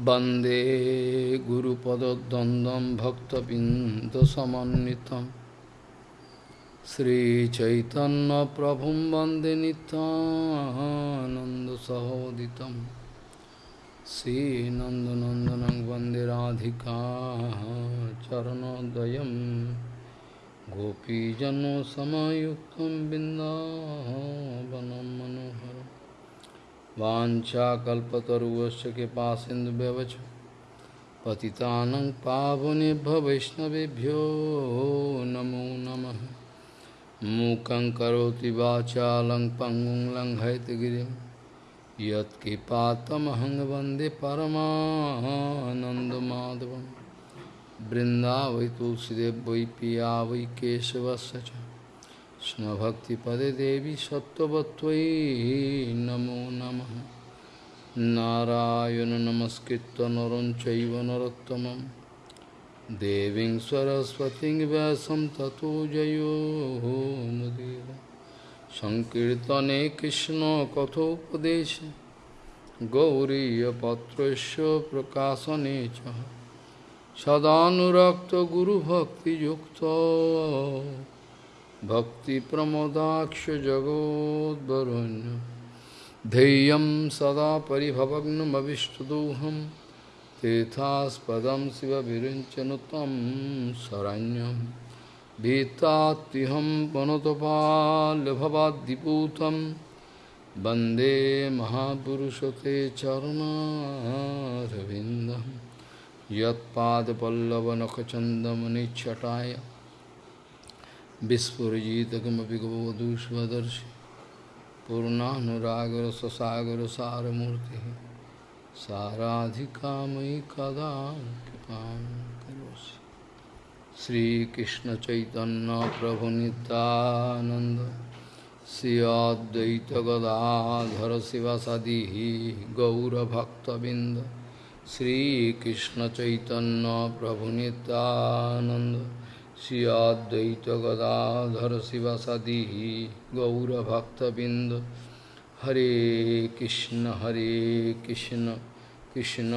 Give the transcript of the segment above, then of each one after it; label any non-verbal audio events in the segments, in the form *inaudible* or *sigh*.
वंदे गुरुपदद्वन्द्वं भक्तबिन्दसमन्वितं। श्रीचैतन्यप्रभुं वंदे नितानन्दसहोदितं श्रीनन्दनन्दनं वंदे राधिका चरणोदयं। गोपीजनसमयुक्तं बिन्दावनं मनोहरम्। वाञ्छाकल्पतरुवश्च कृपा सिन्धुव्यवच पतितानं पावनेभ्य वैष्णवेभ्यो नमो नमः। मूकं करोति वाचालं पङ्गुं लङ्घयतगिरिं यत्कृपातमहं वंदे परमानन्दमाधवं तुलसीदेव वै पिया वै केशवस्य कृष्णभक्तिपदे देवी सत्त्ववत्त्वयि नमो नमः नारायण नमस्कृत्य नरं चैव नरोत्तमं देवीं सरस्वतीं व्यासं ततो जयो मुदीर सङ्कीर्तने कृष्णकथोपदेशे गौरीयपत्रस्य प्रकाशने च सदानुरक्तगुरुभक्तियुक्तो भक्तिप्रमोदाक्ष जगोद्वरुण्य धैर्यं सदा परिभवग्नमविष्टदोहं। तेथास्पदं शिव विरुञ्चनु तं शरण्यं। भीतात्तिहं पुनतपाल्भवाद्दिपूतं वंदे महापुरुषते चरणारविन्दं। यत्पादपल्लवनखचन्दमनिच्छटाय Vispurijitakamapi Gavadushvadarshi Purnanuragra Sasagra Saramurti Saradhikamai Kadam Kipam Karosi Sri Krishna Chaitanya Prabhu Nityananda Sri Advaita Gadadhara Sivasadihi Gaura Bhakta Binda Sri Krishna Chaitanya Prabhu Nityananda Shri गदाधर शिवसदी गौरभक्तबिंद हरे कृष्ण हरे कृष्ण कृष्ण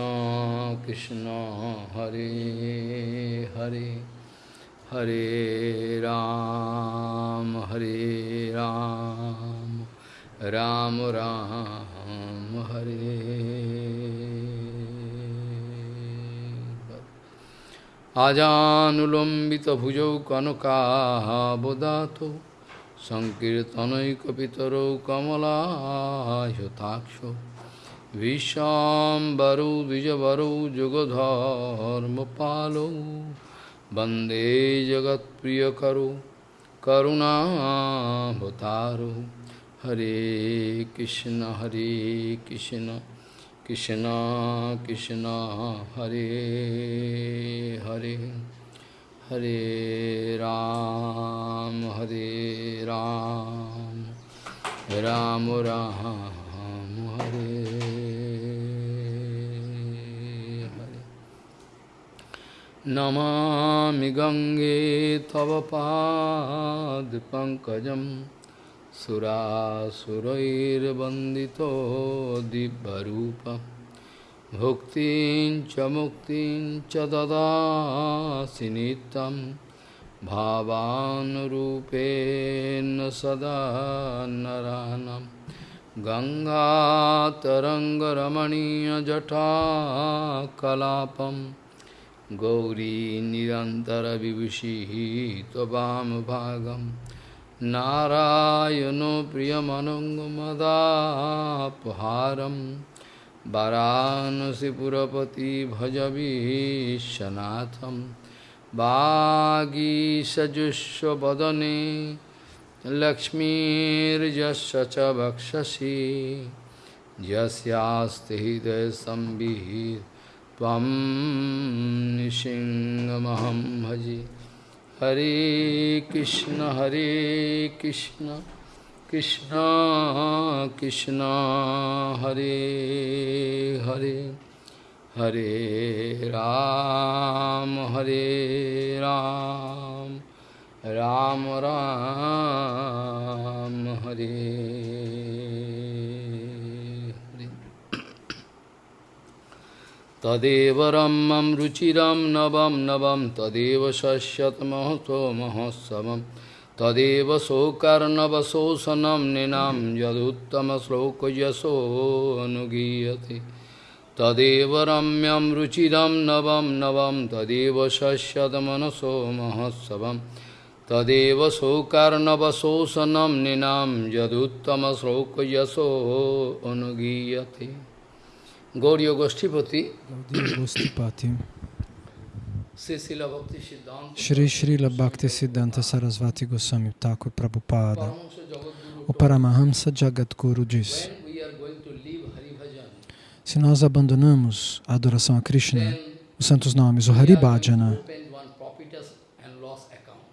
कृष्ण, हरे हरे हरे राम हरे राम राम राम, हरे। আজানুলম্বিত ভুজৌ কনকাবোদাত সংকীর্তনৈকিতর কমলাহতাক্ষ বিশ্বাম্বরৌ দ্বিজবরৌ যুগধর্মপালৌ বন্দে জগৎপ্রিয়করো করুণাভতারো হরে কৃষ্ণ হরে কৃষ্ণ कृष्ण कृष्ण हरे हरे हरे राम हरे राम राम राम हरे हरे नमामि गङ्गे तव पादपङ्कजम् सुरासुरैर्वन्दितो दिव्यरूपं। भुक्तिं च मुक्तिं च ददासि नित्यं भावानुरूपेण सदा नरानं। गङ्गातरङ्गरमणीयजटाकलापं। गौरी निरन्तरविभूषिः त्ववामभागम् नारायणो प्रियमनङ्गमदापहारं वरानसिपुरपति भजवीशनाथं वागीसजुष्वदने लक्ष्मीर्यस्य च वक्षसि यस्यास्ति हृदयसंविः त्वं निसिंहमहं भजे। हरे कृष्ण हरे कृष्ण कृष्ण कृष्ण, हरे हरे हरे राम हरे राम राम राम, हरे हरे तदेव रम्यं रुचिरं नवं नवं तदेव शस्यतमहतो महोत्सवं तदेव शोकर्णवशोषणं निनां यदुत्तमश्लोकयशो अनुगीयते। तदेव रम्यं रुचिरं नवं नवं तदेव शस्यतमनसो महोत्सवं तदेव शोकर्णवशोषणं निनां यदुत्तमश्लोकयशो अनुगीयते। Gauriya Goshtipati, Shri Srila Bhakti Siddhanta. Sarasvati Goswami Thakur Prabhupada, o Paramahamsa Jagadguru disse, se nós abandonamos a adoração a Krishna, os santos nomes, o we Hari are going to Bhajana, open one prophetess and loss account.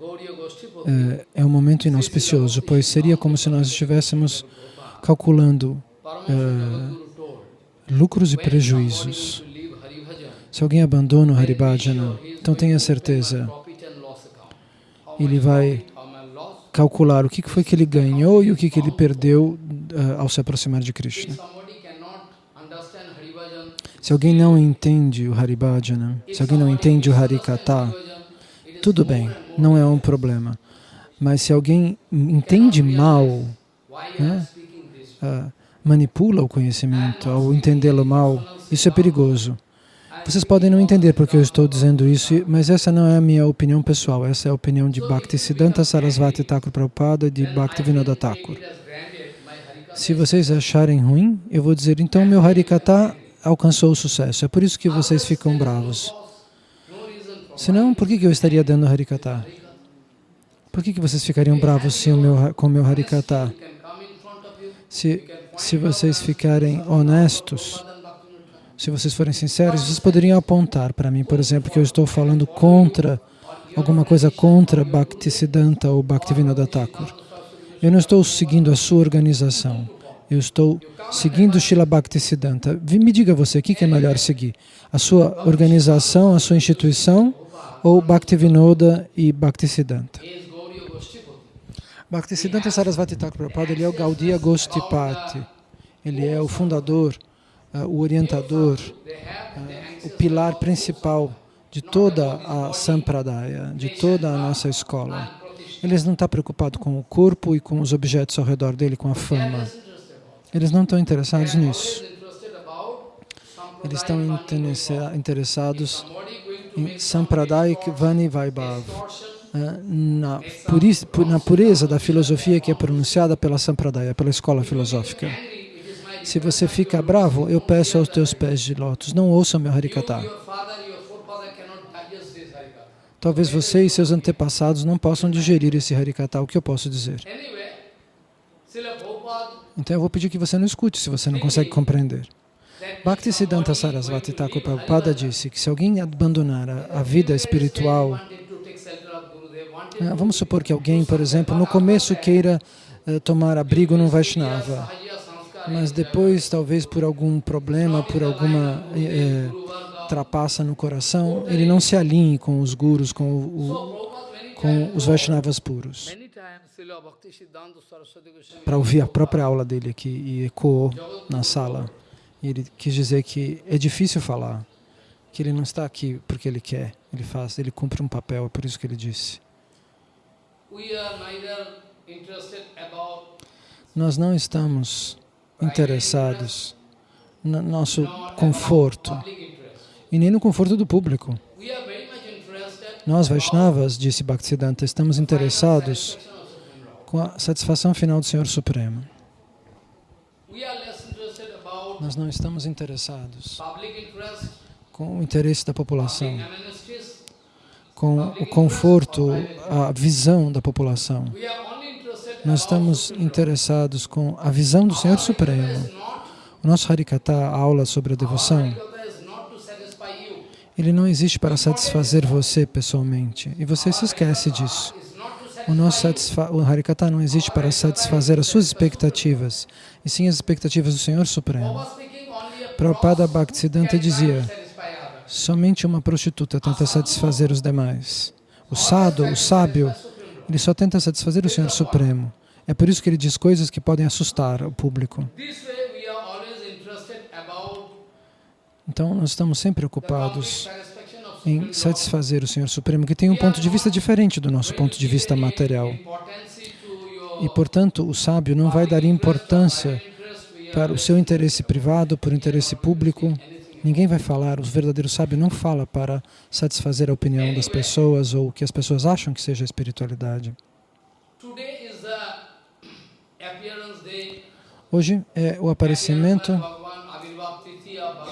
Gauriya Goshtipati, é, é um momento inauspicioso, pois seria como se nós estivéssemos calculando Told, lucros e prejuízos. Se alguém abandona o then Hari be sure Bhajana, he is então tenha certeza, ele vai calcular o que foi que ele ganhou e o que ele perdeu ah, ao se aproximar de Krishna. Se alguém não entende o Hari Bhajana, se alguém não entende o Hari Kata, tudo bem, não é um problema. Mas se alguém entende mal, né, ah, manipula o conhecimento ao entendê-lo mal, isso é perigoso. Vocês podem não entender porque eu estou dizendo isso, mas essa não é a minha opinião pessoal, essa é a opinião de Bhaktisiddhanta Sarasvati Thakur Prabhupada e de Thakur. Granted my Harikata. Se vocês acharem ruim, eu vou dizer, então meu Harikata alcançou o sucesso. É por isso que vocês ficam bravos. Senão, por que eu estaria dando Harikata? Por que vocês ficariam bravos meu, com o meu Harikata? Se, se vocês ficarem honestos, se vocês forem sinceros, vocês poderiam apontar para mim, por exemplo, que eu estou falando contra, alguma coisa contra Bhaktisiddhanta ou Bhaktivinoda Thakur. Eu não estou seguindo a sua organização. Eu estou seguindo Srila Bhaktisiddhanta. Me diga você, o que que é melhor seguir? A sua organização, a sua instituição ou Bhaktivinoda e Bhaktisiddhanta? He is Gauriya Goshtipati. Bhaktisiddhanta Sarasvati Thakur Prabhupada, ele é o Gaudiya Gostipati. Ele é o fundador, ah, o orientador, ah, o pilar principal de toda a Sampradaya, de toda a nossa escola. Eles não estão preocupados com o corpo e com os objetos ao redor dele, com a fama. Eles não estão interessados nisso. Eles estão Sampradaya interessa- interessados em Sampradayik Vani Vaibhav, na, puri- pu- na pureza da filosofia que é pronunciada pela Sampradaya, pela escola filosófica. Se você fica bravo, eu peço aos teus pés de lótus, não ouça meu Harikata. Harikata. Talvez você e seus antepassados não possam digerir esse Harikata, o que eu posso dizer? Prabhupada Então eu vou pedir que você não escute se você não consegue compreender. Bhaktisiddhanta Sarasvati Thakur Prabhupada disse que se alguém abandonar a, a vida espiritual, wanted to take shelter of Gurudev, wanted ah, vamos supor que alguém, por exemplo, no começo queira eh, tomar abrigo num Vaishnava, mas depois, talvez por algum problema, por alguma eh, trapaça no coração, ele não se alinhe com os gurus, com, o- com os Vaishnavas puros. Para ouvir a própria aula dele aqui e ecoou na sala. Ele quis dizer que é difícil falar, que ele não está aqui porque ele quer, ele faz, ele cumpre um papel, é por isso que ele disse. Nós não estamos interessados no nosso conforto e nem no conforto do público. Nós, Vaishnavas, disse Bhaktisiddhanta, estamos interessados com a satisfação final do Senhor Supremo. Nós não estamos interessados com o interesse da população. Com o conforto, a visão da população. Nós estamos interessados com a visão do Senhor Supremo. O nosso Harikata, a aula sobre a devoção, ele não existe para satisfazer você pessoalmente. E você se esquece disso. O nosso o Harikata não existe para satisfazer as suas expectativas, e sim as expectativas do Senhor Supremo. Prabhupada Bhaktisiddhanta dizia. Somente uma prostituta tenta satisfazer os demais. O sado, o sábio, ele só tenta satisfazer o Senhor Supremo. É por isso que ele diz coisas que podem assustar o público. Então, nós estamos sempre ocupados em satisfazer o Senhor Supremo, que tem um ponto de vista diferente do nosso ponto de vista material. E, portanto, o sábio não vai dar importância para o seu interesse privado, por interesse público. Ninguém vai falar, o verdadeiro sábio não fala para satisfazer a opinião das pessoas ou o que as pessoas acham que seja a espiritualidade. Hoje é o aparecimento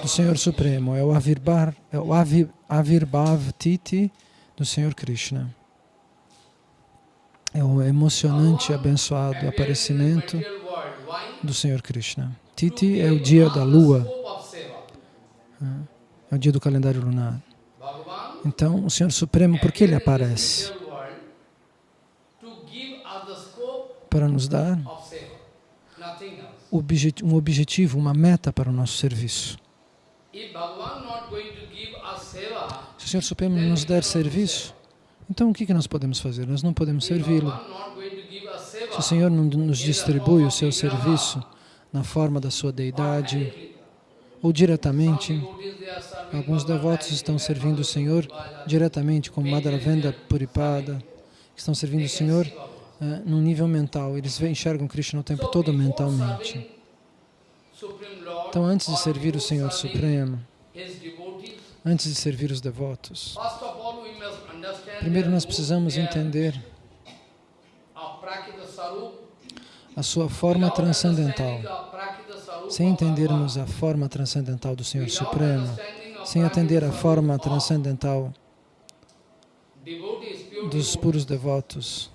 do Senhor Supremo, é o Avirbar, é o Avi, Avirbhav Titi do Senhor Krishna. É o emocionante, abençoado aparecimento do Senhor Krishna. Titi é o dia da lua. É o dia do calendário lunar. Então, o Senhor Supremo, por que ele aparece? Para nos dar um objetivo, uma meta para o nosso serviço. Se o Senhor Supremo nos der serviço, então o que nós podemos fazer? Nós não podemos servi-lo. Se o Senhor não nos distribui o seu serviço na forma da sua deidade ou diretamente, alguns devotos estão servindo o Senhor diretamente, como Madhavendra Puripada, que estão servindo o Senhor eh, num nível mental. Eles enxergam Krishna o tempo todo mentalmente. Então, antes de servir o Senhor Supremo, antes de servir os devotos, primeiro nós mo- precisamos entender a sua forma transcendental. Sem entendermos a forma transcendental do Senhor Supremo, sem atender a forma transcendental dos puros devotos,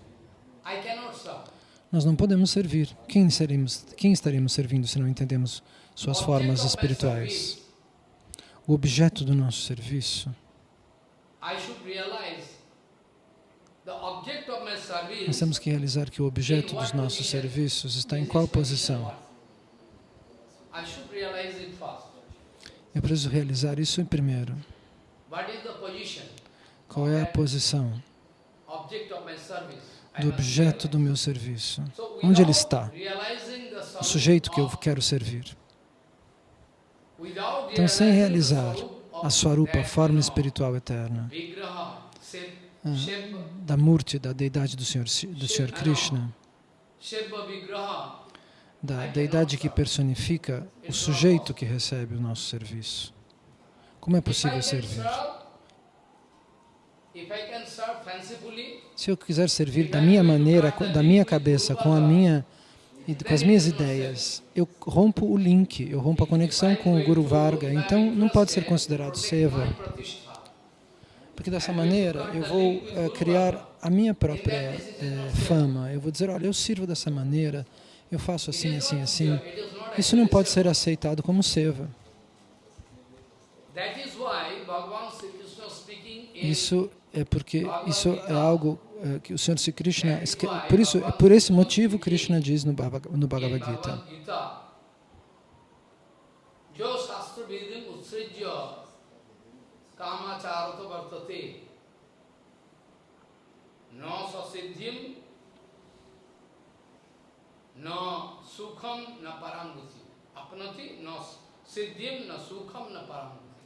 nós não podemos servir. Quem, seremos, quem estaremos servindo se não entendemos suas formas espirituais? O objeto do nosso serviço, nós temos que realizar que o objeto dos nossos serviços está em qual posição. I should realize it first. Eu preciso realizar isso em primeiro. Qual é a posição do objeto do meu serviço? Onde ele está? O sujeito que eu quero servir. Então, sem realizar a Swarupa, a forma espiritual eterna, Ah. da Murti, da deidade do Senhor, do Senhor Krishna, da deidade que personifica o sujeito que recebe o nosso serviço. Como é possível servir? Se eu quiser servir da minha maneira, da minha cabeça, com a minha com as minhas ideias, eu rompo o link, eu rompo a conexão com o Guru Varga, então não pode ser considerado seva, porque dessa maneira eu vou eh, criar a minha própria eh, fama. Eu vou dizer, olha, eu sirvo dessa maneira, eu faço assim, assim, assim. Isso não pode ser aceitado como seva. Isso é porque isso é algo eh, que o Senhor Sri Krishna por isso é por esse motivo Krishna diz no Bhagavad, Gita. Utsrijya kamacharata vartate no sasiddhim no sukham na paramgati apnati no siddhim na sukham na paramgati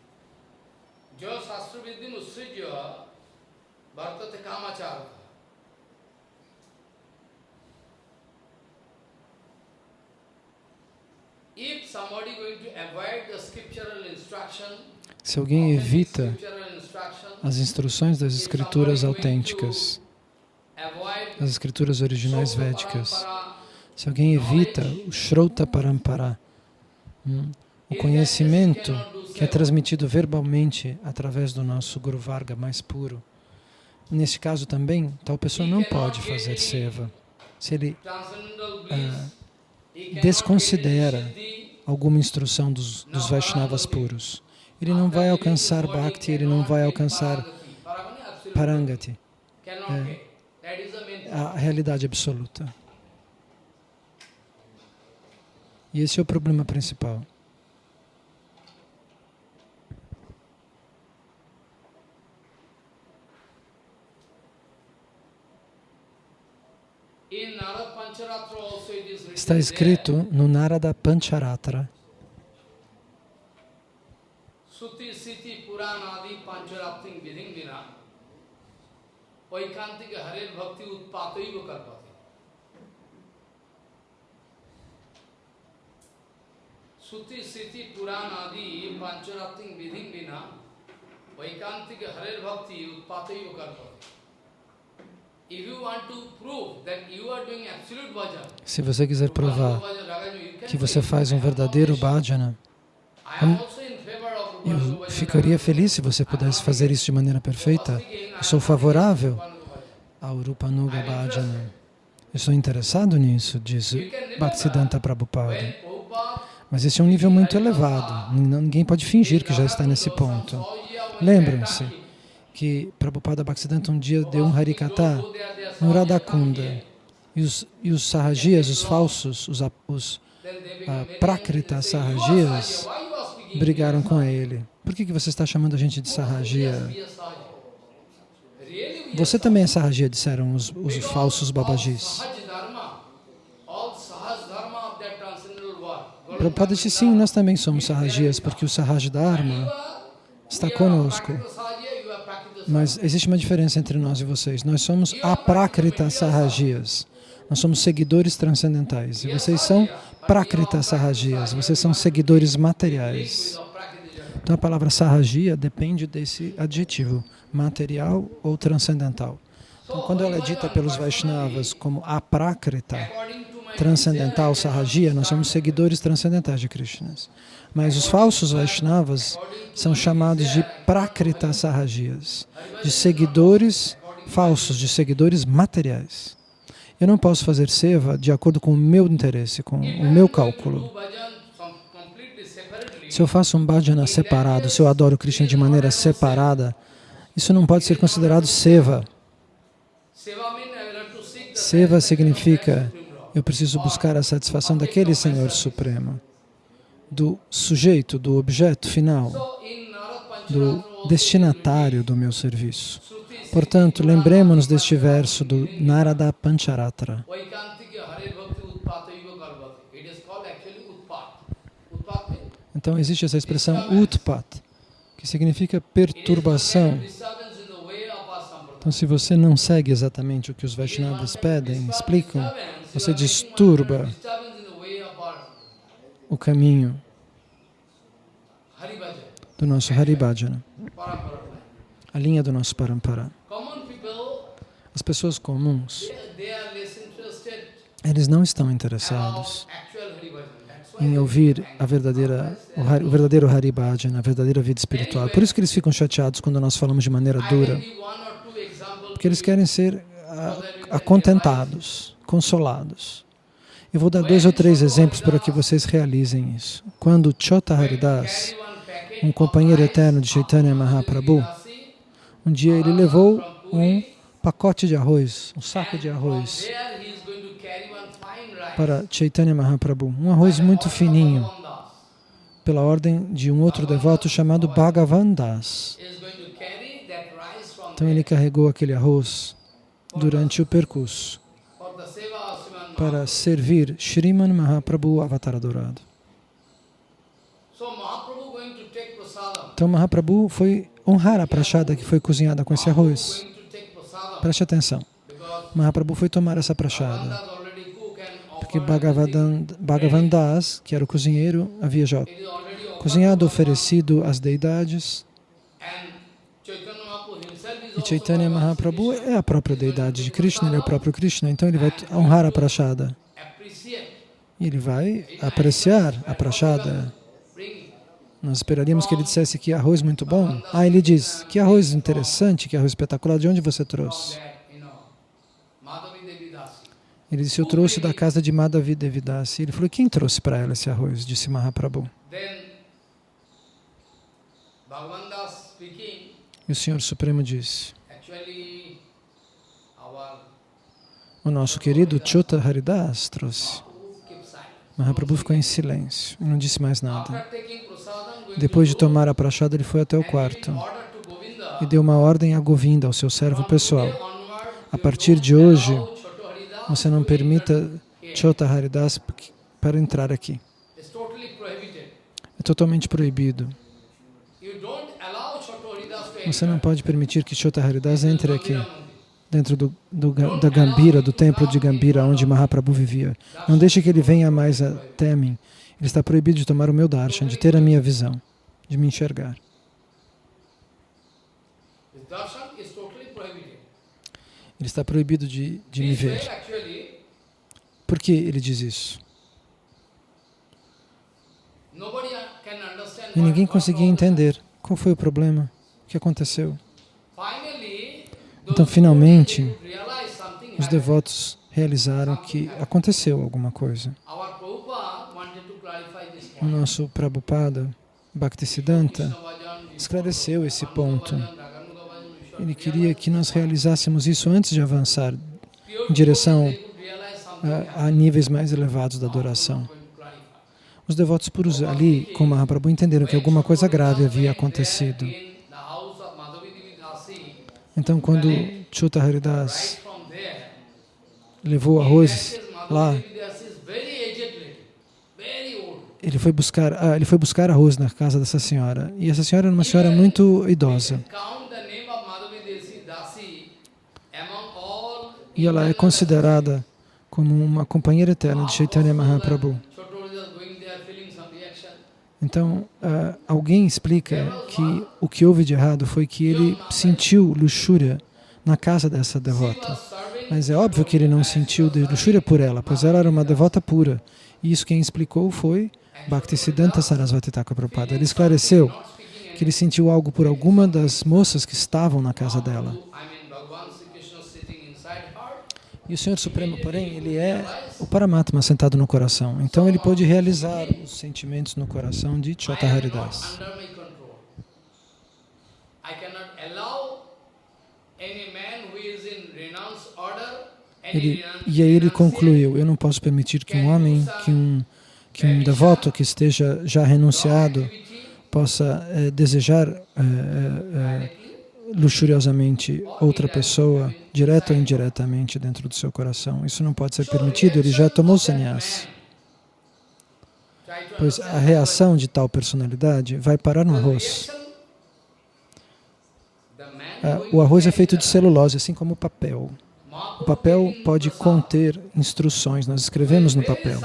jo shastra vidim utsrijya vartate kamacharata If somebody going to avoid the scriptural instruction, Se alguém evita as instruções das escrituras autênticas, das escrituras originais védicas, se alguém evita o Shrota Parampara, hum, o conhecimento que é transmitido verbalmente através do nosso Guru Varga mais puro, nesse caso também, tal pessoa não pode fazer seva. Se ele ah, desconsidera alguma instrução dos, dos Vaishnavas puros, ele não vai alcançar Bhakti, ele não vai alcançar. Parangati, É. a realidade absoluta. E esse é o problema principal. Está escrito no Narada Pancharatra Suti Siti Puranadi Pancharapting Viding Vina Vaikantika Harer Bhakti Utpataiva Karpati. Suti Siti Puranadi Pancharapting Viding Vina Vaikantika Harer Bhakti Utpataiva Karpati. Se você quiser provar que você faz um verdadeiro bhajana, Rupa eu ficaria feliz se você pudesse fazer isso de maneira perfeita. Eu sou favorável ao Rupanuga Bhajana. Eu estou interessado nisso, diz Bhaktisiddhanta Prabhupada. Mas esse é um nível muito elevado. Ninguém pode fingir que já está nesse ponto. Lembrem-se que Prabhupada Bhaktisiddhanta um dia deu um Harikata no Radhakunda. E os, e os Sahajias, os falsos, os, os ah, Prakrita Sahajias, brigaram com ele. Por que, que você está chamando a gente de Sahajia? Você também é Sahajia, disseram os, os falsos babajis. Prabhupada disse, sim, nós também somos Sahajias, porque o Sahaj Dharma está conosco. Mas existe uma diferença entre nós e vocês. Nós somos aprakrita sahajias. Nós somos seguidores transcendentais. E vocês são prakrita sahajias. Vocês são seguidores materiais. Então a palavra sahajia depende desse adjetivo, material ou transcendental. Então quando ela é dita pelos Vaishnavas como aprakrita, transcendental, sahajia, nós somos seguidores transcendentais de Krishna. Mas os falsos Vaishnavas são chamados de prakrita sahajias, de seguidores falsos, de seguidores materiais. Eu não posso fazer seva de acordo com o meu interesse, com o meu cálculo. Se eu faço um bhajana separado, se eu adoro Krishna de maneira separada, isso não pode ser considerado seva. Seva significa eu preciso buscar a satisfação daquele Senhor Supremo, do sujeito, do objeto final, do destinatário do meu serviço. Portanto, lembremos-nos deste verso do Narada Pancharatra. Então existe essa expressão utpat, que significa perturbação. Então se você não segue exatamente o que os Vaishnavas pedem, explicam, você disturba o caminho do nosso Haribhajana, a linha do nosso Parampara. As pessoas comuns, eles não estão interessados em ouvir a verdadeira, o, verdadeiro Haribhajana, a verdadeira vida espiritual. Por isso que eles ficam chateados quando nós falamos de maneira dura, porque eles querem ser acontentados, consolados. Eu vou dar dois ou três exemplos para que vocês realizem isso. Quando Chota Haridas, um companheiro eterno de Chaitanya Mahaprabhu, um dia ele levou um pacote de arroz, um saco de arroz para Chaitanya Mahaprabhu, um arroz muito fininho, pela ordem de um outro devoto chamado Bhagavan Das. Então ele carregou aquele arroz durante o percurso para servir Shriman Mahaprabhu Avatar Adorado. Então Mahaprabhu foi honrar a prachada que foi cozinhada com esse arroz. Preste atenção. Mahaprabhu foi tomar essa prachada, porque Bhagavan Das, que era o cozinheiro, havia já cozinhado, oferecido às deidades. E Chaitanya Mahaprabhu é a própria deidade de Krishna, ele é o próprio Krishna, então ele vai honrar a prachada. Ele vai apreciar a prachada. Nós esperaríamos que ele dissesse que arroz muito bom. Ah, ele diz, que arroz interessante, que arroz espetacular, de onde você trouxe? Ele disse, eu trouxe da casa de Madhavi Devidasi. Ele falou, quem trouxe para ela esse arroz? Disse Mahaprabhu. E o Senhor Supremo disse, o nosso querido Chota Haridas trouxe. Mahaprabhu ficou em silêncio e não disse mais nada. Depois de tomar a prachada, ele foi até o quarto e deu uma ordem a Govinda, ao seu servo pessoal. A partir de hoje, você não permita Chota Haridas para entrar aqui. É totalmente proibido. Você não pode permitir que Chota Haridas entre aqui, dentro do, do, da Gambira, do templo de Gambira, onde Mahaprabhu vivia. Não deixe que ele venha mais até mim. Ele está proibido de tomar o meu darshan, de ter a minha visão, de me enxergar. Ele está proibido de, de me ver. Por que ele diz isso? E ninguém conseguia entender qual foi o problema, o que aconteceu. Então, finalmente, os devotos realizaram que aconteceu alguma coisa. O nosso Prabhupada, Bhaktisiddhanta, esclareceu esse ponto. Ele queria que nós realizássemos isso antes de avançar em direção a, a níveis mais elevados da adoração. Os devotos puros ali, com Mahaprabhu, entenderam que alguma coisa grave havia acontecido. Então, quando Chuta Haridas levou arroz lá, ele foi buscar, ah, ele foi buscar arroz na casa dessa senhora. E essa senhora era uma senhora muito idosa. E ela é considerada como uma companheira eterna de Chaitanya Mahaprabhu. Então, uh, alguém explica que o que houve de errado foi que ele sentiu luxúria na casa dessa devota. Mas é óbvio que ele não sentiu luxúria por ela, pois ela era uma devota pura. E isso quem explicou foi Bhaktisiddhanta Sarasvati Thakur Prabhupada. Ele esclareceu que ele sentiu algo por alguma das moças que estavam na casa dela. E o Senhor Supremo, porém, ele é o Paramatma sentado no coração. Então ele pode realizar os sentimentos no coração de Chota Haridas. Ele, e aí ele concluiu, eu não posso permitir que um homem, que um, que um devoto que esteja já renunciado possa é, desejar é, é, luxuriosamente outra pessoa, direta ou indiretamente, dentro do seu coração. Isso não pode ser permitido, ele já tomou sannyas. Pois a reação de tal personalidade vai parar no arroz. Ah, o arroz é feito de celulose, assim como o papel. O papel pode conter instruções, nós escrevemos no papel.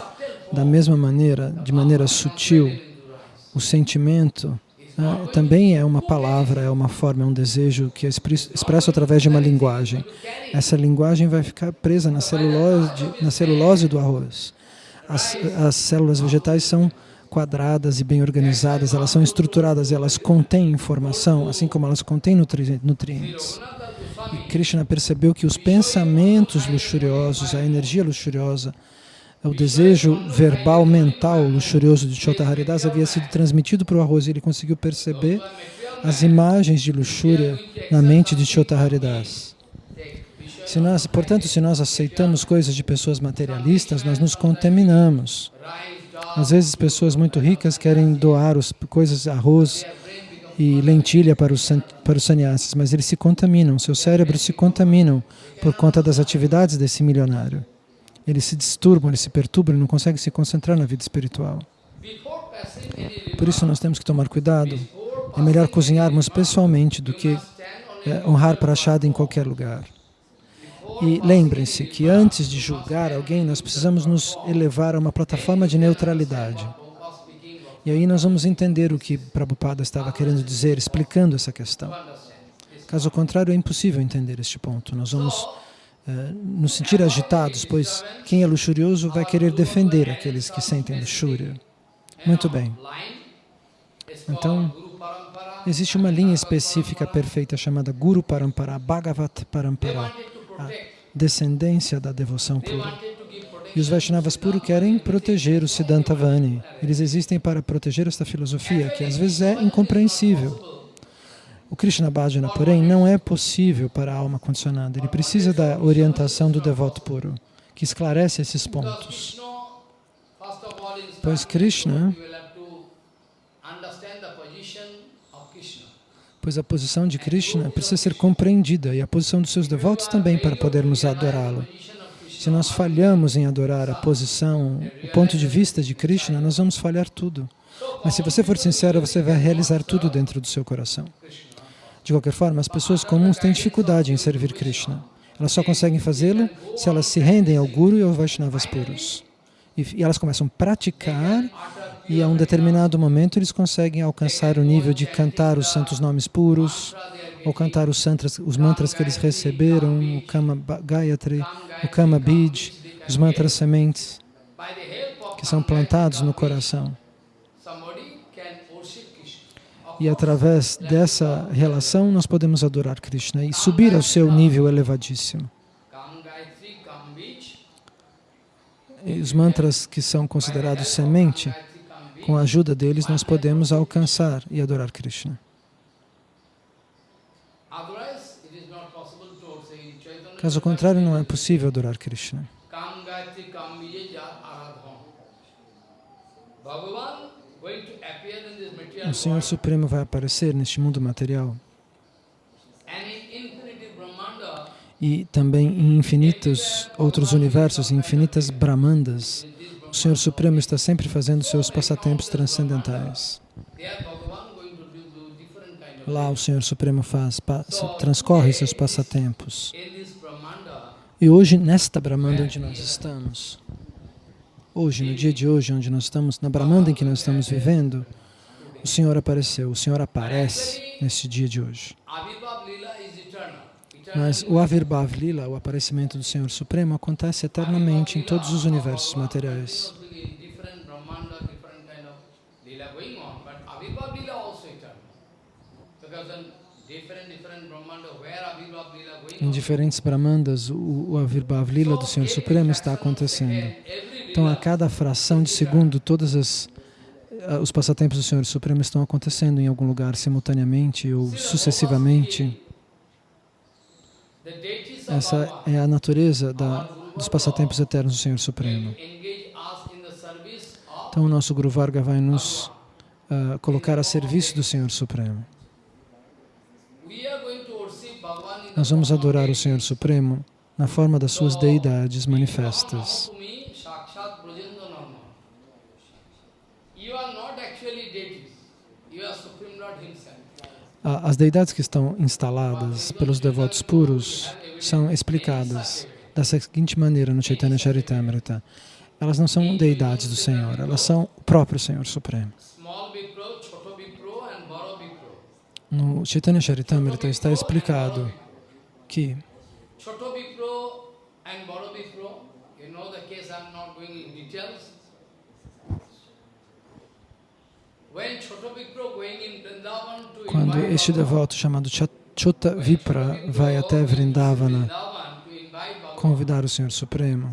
Da mesma maneira, de maneira sutil, o sentimento ah, também é uma palavra, é uma forma, é um desejo que é expresso através de uma linguagem. Essa linguagem vai ficar presa na celulose, na celulose do arroz. As, as células vegetais são quadradas e bem organizadas, elas são estruturadas, elas contêm informação, assim como elas contêm nutri nutrientes. E Krishna percebeu que os pensamentos luxuriosos, a energia luxuriosa, o desejo verbal, mental, luxurioso de Chota Haridas havia sido transmitido para o arroz e ele conseguiu perceber as imagens de luxúria na mente de Chota Haridas. Se nós, portanto, se nós aceitamos coisas de pessoas materialistas, nós nos contaminamos. Às vezes, pessoas muito ricas querem doar os, coisas, arroz e lentilha para os, para os sannyasis, mas eles se contaminam, seus cérebros se contaminam por conta das atividades desse milionário eles se disturbam, eles se perturbam, não conseguem se concentrar na vida espiritual. Por isso nós temos que tomar cuidado. É melhor cozinharmos pessoalmente do que é, honrar prachada em qualquer lugar. E lembrem-se que antes de julgar alguém, nós precisamos nos elevar a uma plataforma de neutralidade. E aí nós vamos entender o que Prabhupada estava querendo dizer, explicando essa questão. Caso contrário, é impossível entender este ponto. Nós vamos nos sentir agitados, pois quem é luxurioso vai querer defender aqueles que sentem luxúria. Muito bem. Então, existe uma linha específica perfeita chamada Guru Parampara, Bhagavat Parampara, a descendência da devoção pura. E os Vaishnavas puros querem proteger o Siddhanta Vani. Eles existem para proteger esta filosofia, que às vezes é incompreensível. O Krishna Bhajana, porém, não é possível para a alma condicionada. Ele precisa da orientação do devoto puro, que esclarece esses pontos. Pois Krishna, pois a posição de Krishna precisa ser compreendida e a posição dos seus devotos também para podermos adorá-lo. Se nós falhamos em adorar a posição, o ponto de vista de Krishna, nós vamos falhar tudo. Mas se você for sincero, você vai realizar tudo dentro do seu coração. De qualquer forma, as pessoas comuns têm dificuldade em servir Krishna. Elas só conseguem fazê-lo se elas se rendem ao Guru e aos Vaishnavas puros. E, e elas começam a praticar e a um determinado momento eles conseguem alcançar o nível de cantar os santos nomes puros, ou cantar os, santras, os mantras que eles receberam, o Kama Gayatri, o Kama Bij, os mantras sementes que são plantados no coração. E através dessa relação nós podemos adorar Krishna e subir ao seu nível elevadíssimo. E os mantras que são considerados semente, com a ajuda deles nós podemos alcançar e adorar Krishna. Caso contrário, não é possível adorar Krishna. O Senhor Supremo vai aparecer neste mundo material e também em infinitos outros universos, em infinitas Brahmandas. O Senhor Supremo está sempre fazendo seus passatempos transcendentais. Lá o Senhor Supremo faz, transcorre seus passatempos. E hoje, nesta Brahmanda onde nós estamos, hoje, no dia de hoje, onde nós estamos, na Brahmanda em que nós estamos vivendo, o Senhor apareceu, o Senhor aparece nesse dia de hoje. Mas o Avirbhav Lila, o aparecimento do Senhor Supremo, acontece eternamente em todos os universos materiais. Em diferentes Brahmandas, o, o Avirbhav Lila do Senhor Supremo está acontecendo. Então, a cada fração de segundo, todos as, os passatempos do Senhor Supremo estão acontecendo em algum lugar simultaneamente ou sucessivamente. Essa é a natureza da, dos passatempos eternos do Senhor Supremo. Então, o nosso Guru Varga vai nos uh, colocar a serviço do Senhor Supremo. Nós vamos adorar o Senhor Supremo na forma das suas deidades manifestas. As deidades que estão instaladas pelos devotos puros são explicadas da seguinte maneira no Chaitanya Charitamrita. Elas não são deidades do Senhor, elas são o próprio Senhor Supremo. No Chaitanya Charitamrita está explicado que quando este devoto chamado Chota Vipra vai até Vrindavana convidar o Senhor Supremo,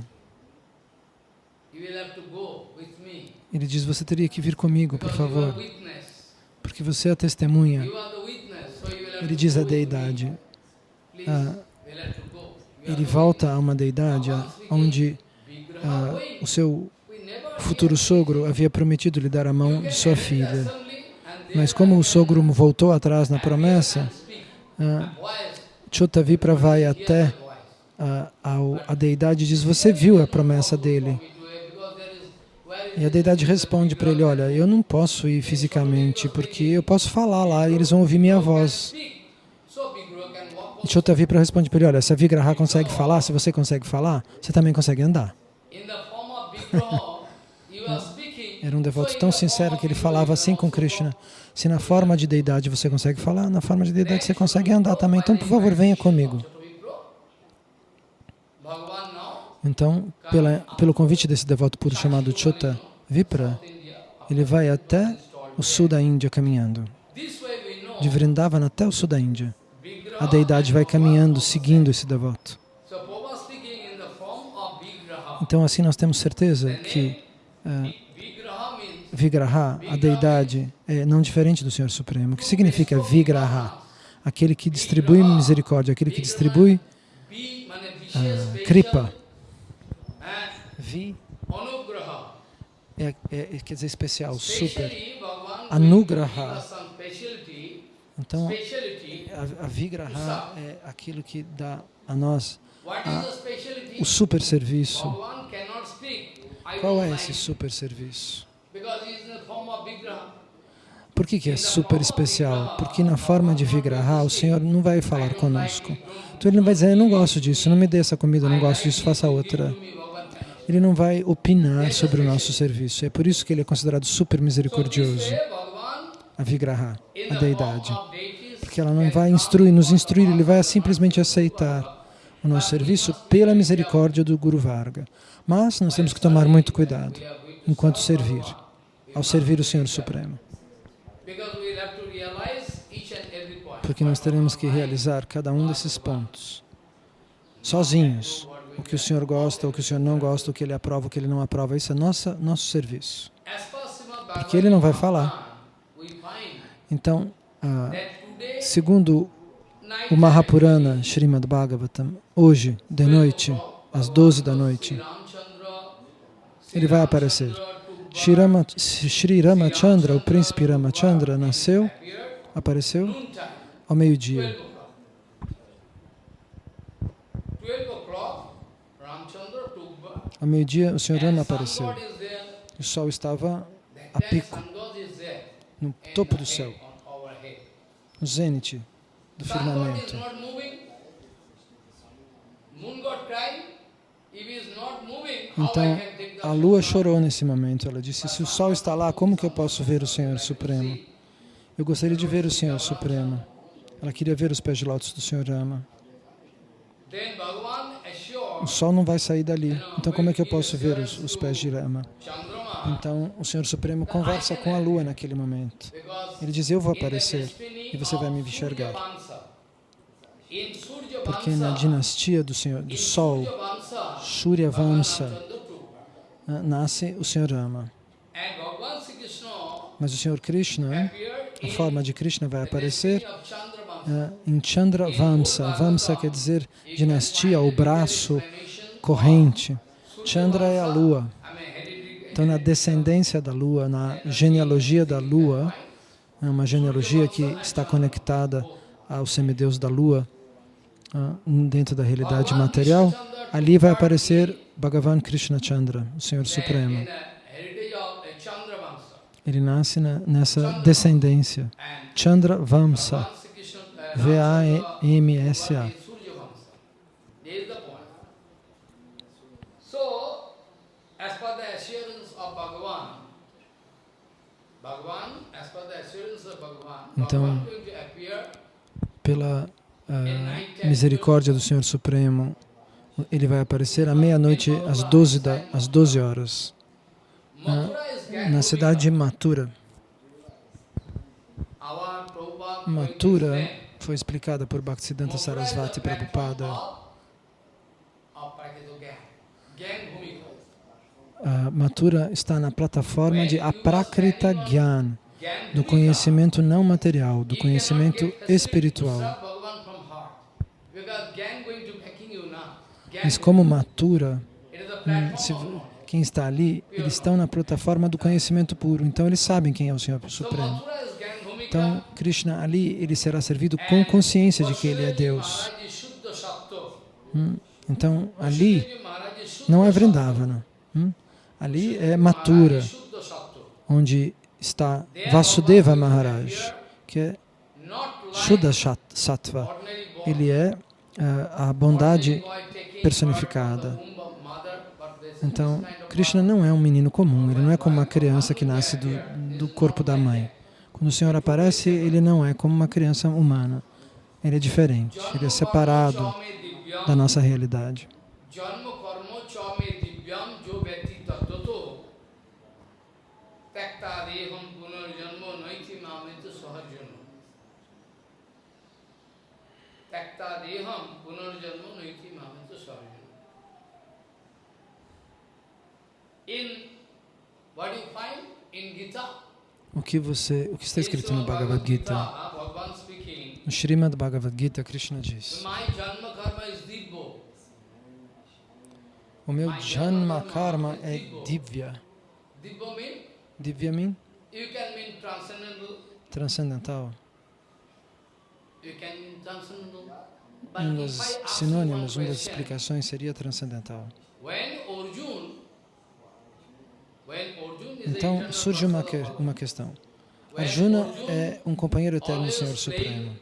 ele diz, você teria que vir comigo, por favor, porque você é a testemunha. Ele diz a deidade, ah, ele volta a uma deidade onde ah, o seu futuro sogro havia prometido lhe dar a mão de sua filha. Mas como o sogro voltou atrás na promessa, ah, Chotavipra vai até a, a, a deidade e diz, você viu a promessa dele? E a deidade responde para ele, olha, eu não posso ir fisicamente, porque eu posso falar lá e eles vão ouvir minha voz. E Chotavipra responde para ele, olha, se a Vigraha consegue falar, se você consegue falar, você também consegue andar. Era um devoto tão sincero que ele falava assim com Krishna. Se na forma de deidade você consegue falar, na forma de deidade você consegue andar também. Então, por favor, venha comigo. Então, pela, pelo convite desse devoto puro chamado Chota Vipra, ele vai até o sul da Índia caminhando. De Vrindavan até o sul da Índia. A deidade vai caminhando, seguindo esse devoto. Então, assim nós temos certeza que uh, Vigraha, a deidade, é não diferente do Senhor Supremo. O que significa Vigraha? Aquele que distribui misericórdia, aquele que distribui uh, Kripa. Vi é, é, quer dizer especial, super. Anugraha. Então, a, a Vigraha é aquilo que dá a nós a, o super serviço. Qual é esse super serviço? Por que, que é super especial? Porque na forma de Vigraha, o Senhor não vai falar conosco. Então ele não vai dizer, eu não gosto disso, não me dê essa comida, eu não gosto disso, faça outra. Ele não vai opinar sobre o nosso serviço. É por isso que ele é considerado super misericordioso, a Vigraha, a deidade. Porque ela não vai instruir, nos instruir, ele vai simplesmente aceitar nosso serviço pela misericórdia do Guru Varga. Mas nós temos que tomar muito cuidado enquanto servir, ao servir o Senhor Supremo. Porque nós teremos que realizar cada um desses pontos, sozinhos. O que o Senhor gosta, o que o Senhor não gosta, o que Ele aprova, o que Ele não aprova, isso é nossa, nosso serviço. Porque Ele não vai falar. Então, ah, segundo o Mahapurana Srimad Bhagavatam, hoje, de noite, às 12 da noite, ele vai aparecer. Shri, Rama, Shri Ramachandra, o príncipe Ramachandra, nasceu, apareceu ao meio-dia. Ao meio-dia, o Senhor Rama apareceu. O sol estava a pico, no topo do céu, no zênite do firmamento. Então, a lua chorou nesse momento. Ela disse, se o sol está lá, como que eu posso ver o Senhor Supremo? Eu gostaria de ver o Senhor Supremo. Ela queria ver os pés de lótus do Senhor Rama. O sol não vai sair dali. Então, como é que eu posso ver os, os pés de Rama? Então, o Senhor Supremo conversa com a lua naquele momento. Ele diz, eu vou aparecer e você vai me enxergar. Porque na dinastia do, Senhor, do Sol, Surya Vamsa, nasce o Senhor Rama. Mas o Senhor Krishna, a forma de Krishna vai aparecer uh, em Chandra Vamsa. Vamsa quer dizer dinastia, o braço corrente. Chandra é a lua. Então, na descendência da lua, na genealogia da lua, é uma genealogia que está conectada ao semideus da lua, dentro da realidade material, ali vai aparecer Bhagavan Krishna Chandra, o Senhor Supremo. Ele nasce na, nessa descendência. Chandra Vamsa. V-A-M-S-A. Então, pela uh, misericórdia do Senhor Supremo, ele vai aparecer à meia-noite, às 12, da, às 12 horas, uh, na cidade de Mathura. Mathura foi explicada por Bhaktisiddhanta Sarasvati Prabhupada. Uh, Mathura está na plataforma de Aprakrita Gyan, do conhecimento não material, do conhecimento espiritual. Mas como Mathura, se, quem está ali, eles estão na plataforma do conhecimento puro, então eles sabem quem é o Senhor Supremo. Então, Krishna ali, ele será servido com consciência de que ele é Deus. Hum, então, ali não é Vrindavana. Hum, ali é Mathura, onde está Vasudeva Maharaj, que é Shuddha Sattva. Ele é a bondade personificada. Então, Krishna não é um menino comum, ele não é como uma criança que nasce do, do corpo da mãe. Quando o Senhor aparece, ele não é como uma criança humana. Ele é diferente, ele é separado da nossa realidade. O que você, o que está escrito no Bhagavad Gita? No Srimad Bhagavad Gita, Krishna diz: O meu Janma Karma é Divya. Divya mean? Transcendental. Um dos sinônimos, uma das explicações seria transcendental. Então, surge uma, que, uma questão. Arjuna é um companheiro eterno do Senhor Supremo.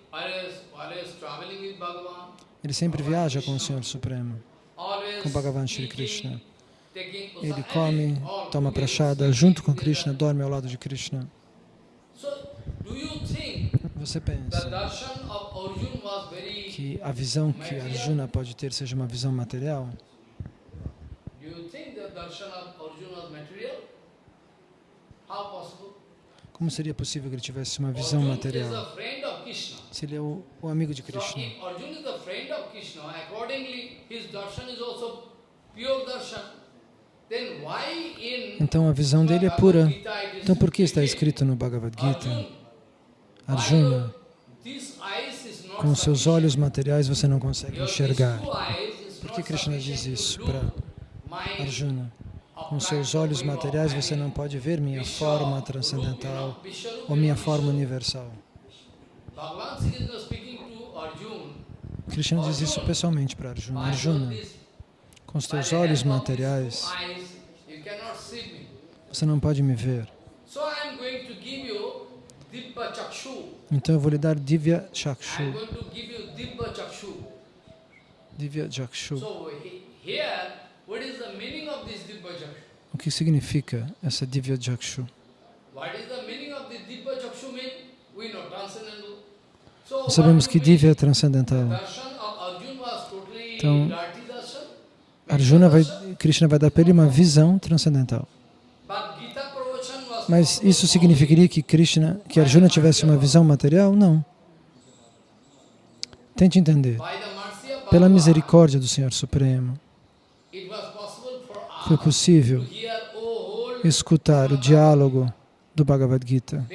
Ele sempre viaja com o Senhor Supremo, com Bhagavan eating, Krishna. Ele come, toma prachada junto com. Krishna, dorme ao lado de Krishna. So, do you think Você pensa que a visão que Arjuna pode ter seja uma visão material? Como seria possível que ele tivesse uma visão material? Se ele é o, o amigo de Krishna. Então a visão dele é pura. Então por que está escrito no Bhagavad Gita? Arjuna, com seus olhos materiais você não consegue enxergar. Por que Krishna diz isso para Arjuna? Com seus olhos materiais você não pode ver minha forma transcendental ou minha forma universal. Krishna diz isso pessoalmente para Arjuna. Arjuna, com os teus olhos materiais você não pode me ver. Então eu vou lhe dar Divya Chakshu. Divya Chakshu. O que significa essa Divya Chakshu? Nós sabemos que Divya é transcendental. Então. Arjuna vai, Krishna vai dar para ele uma visão transcendental. But Gita Pravachan was Mas isso significaria que Krishna, que Arjuna tivesse uma visão material? Não. Tente entender. Pela misericórdia do Senhor Supremo, foi possível escutar o diálogo do Bhagavad Gita,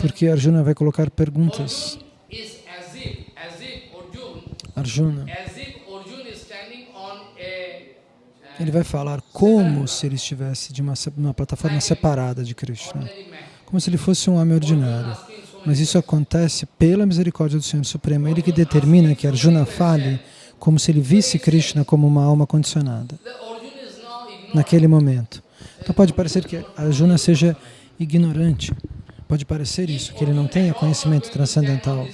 porque Arjuna vai colocar perguntas. Arjuna is as if, as if Arjuna, Arjuna, as if Arjuna is standing on a ele vai falar como se ele estivesse de uma, uma plataforma separada de Krishna, man. como se ele fosse um homem ordinário. Mas isso acontece pela misericórdia do Senhor Supremo. Ele que determina que Arjuna fale como se ele visse Krishna como uma alma condicionada naquele momento. Então pode parecer que Arjuna seja ignorante. Pode parecer isso, que ele não tenha conhecimento transcendental.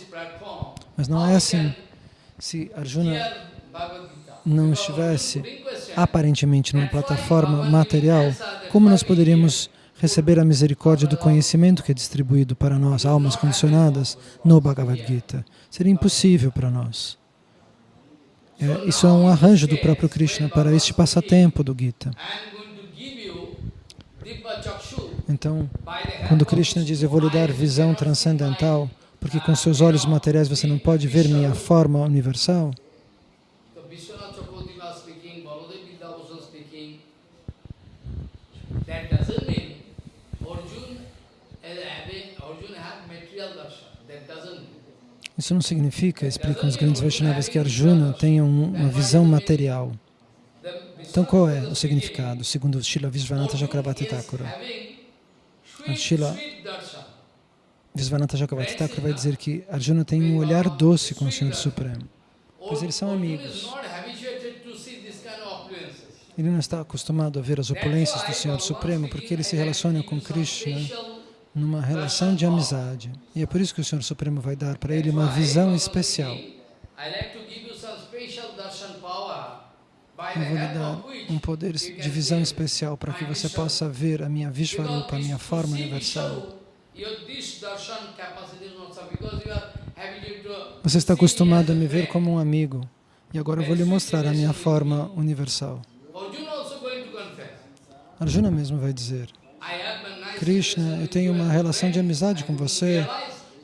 Mas não é assim. Se Arjuna não estivesse. Aparentemente numa plataforma material, como nós poderíamos receber a misericórdia do conhecimento que é distribuído para nós, almas condicionadas, no Bhagavad Gita? Seria impossível para nós. É, isso é um arranjo do próprio Krishna para este passatempo do Gita. Então, quando Krishna diz, eu vou lhe dar visão transcendental, porque com seus olhos materiais você não pode ver minha forma universal, So Vishwanath Chakravarti was speaking, Baladev Vidyabhushan speaking. That doesn't mean Arjuna is having, Arjuna had material darshan. That doesn't mean. Isso não significa, explicam os grandes Vaishnavas, que Arjuna tenha um- uma visão material. Então qual é o significado, segundo Srila Visvanatha Chakravarti Thakura? having A sweet, Shila- sweet darshan. Visvanatha Chakravarti Thakura vai dizer que Arjuna tem um olhar doce com o Senhor Supremo. Pois eles são amigos. Ele não está acostumado a ver as opulências do Senhor Supremo porque ele se relaciona com Krishna numa relação de amizade. E é por isso que o Senhor Supremo vai dar para ele uma visão especial. Eu vou lhe dar um poder de visão especial para que você possa ver a minha Vishvarupa, a minha forma universal. Você está acostumado a me ver como um amigo. E agora eu vou lhe mostrar a minha forma universal. Arjuna mesmo vai dizer, Krishna, eu tenho uma relação de amizade com você.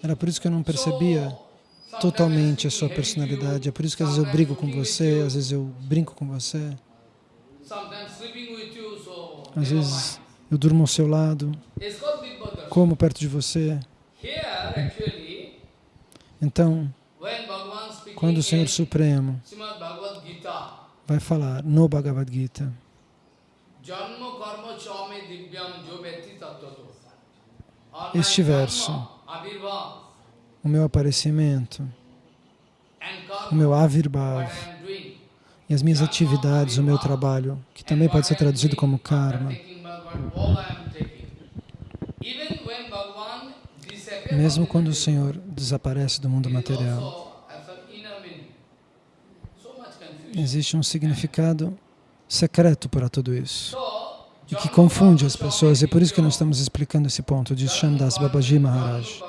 Era por isso que eu não percebia totalmente a sua personalidade. É por isso que às vezes eu brigo com você, às vezes eu brinco com você, às vezes eu durmo ao seu lado, como perto de você. Então, quando o Senhor Supremo vai falar no Bhagavad Gita, Este verso. O meu aparecimento, o meu avirbhav e as minhas atividades, o meu trabalho, que também pode ser traduzido como karma. Mesmo quando o Senhor desaparece do mundo material. Existe um significado secreto para tudo isso. So, e que confunde as pessoas. E é por isso que nós estamos explicando esse ponto de Shamdas Babaji Maharaj.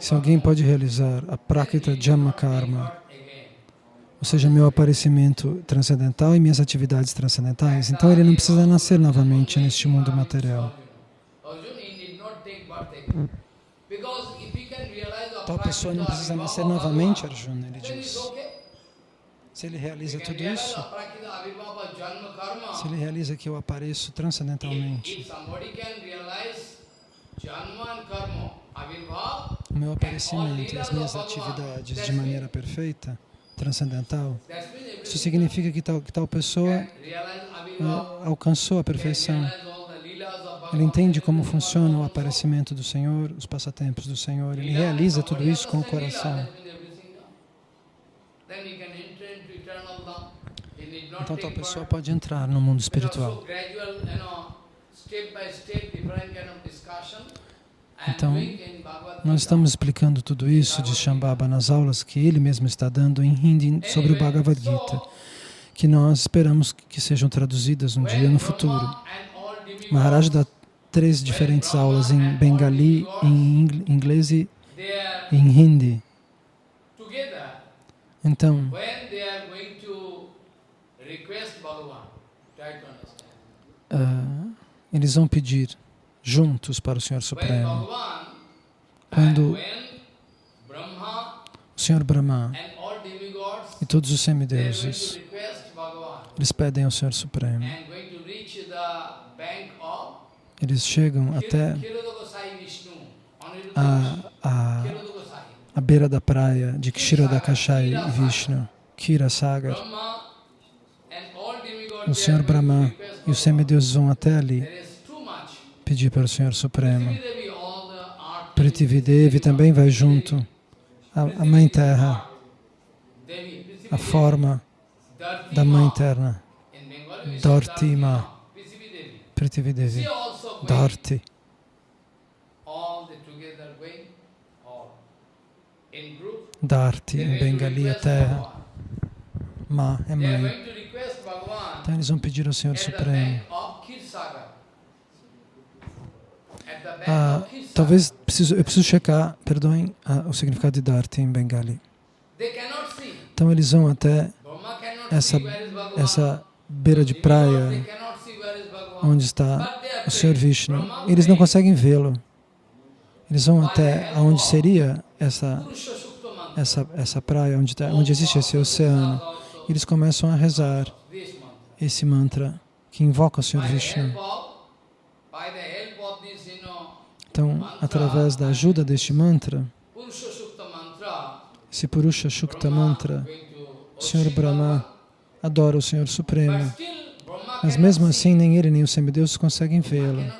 Se alguém pode realizar a Prakita Jamma Karma. Ou seja, meu aparecimento transcendental e minhas atividades transcendentais, então ele não precisa nascer novamente neste mundo material. Tal pessoa não precisa nascer novamente, Arjuna, ele diz. Se ele realiza tudo isso, se ele realiza que eu apareço transcendentalmente, o meu aparecimento e as minhas atividades de maneira perfeita, transcendental, isso significa que tal, que tal pessoa eh, alcançou a perfeição. Ele entende como funciona o aparecimento do Senhor, os passatempos do Senhor. Ele realiza tudo isso com o coração. Então tal pessoa pode entrar no mundo espiritual. Então. Nós estamos explicando tudo isso de Shambhava nas aulas que ele mesmo está dando em Hindi sobre o Bhagavad Gita, que nós esperamos que sejam traduzidas um dia no futuro. Maharaj dá três diferentes aulas em Bengali, em ingl- inglês e em Hindi. Então, ah, eles vão pedir juntos para o Senhor Supremo. Quando o Senhor Brahma e todos os semideuses, eles pedem ao Senhor Supremo. Eles chegam até Vishnu, a, a, a beira da praia de Kshirodakashai e Vishnu, Kira Sagar. Brahma and all demigods O Senhor Brahma e os semideuses vão até ali There is too much. Pedir para o Senhor Supremo. Prithvidevi, também vai junto. A, a Mãe Terra, Devi, a forma da Mãe. Terra, group. Dharti They are em Bengali request terra. Ma é mãe. Então eles vão pedir ao Senhor Supremo. Ah, talvez preciso, eu preciso checar, perdoem, ah, o significado de Dharti em Bengali. Então eles vão até essa, essa beira de praia onde está o Senhor. Vishnu. Eles não conseguem vê-lo. Eles vão até aonde seria essa, essa, essa praia, onde, tá, onde existe esse oceano. Eles começam a rezar esse mantra que invoca o Senhor Vishnu. help of, by the help of this, you know, Então, através da ajuda deste mantra, esse Purusha Shukta mantra, o Senhor Brahma adora o Senhor Supremo. Mas mesmo assim, nem ele nem os semideuses conseguem vê-lo.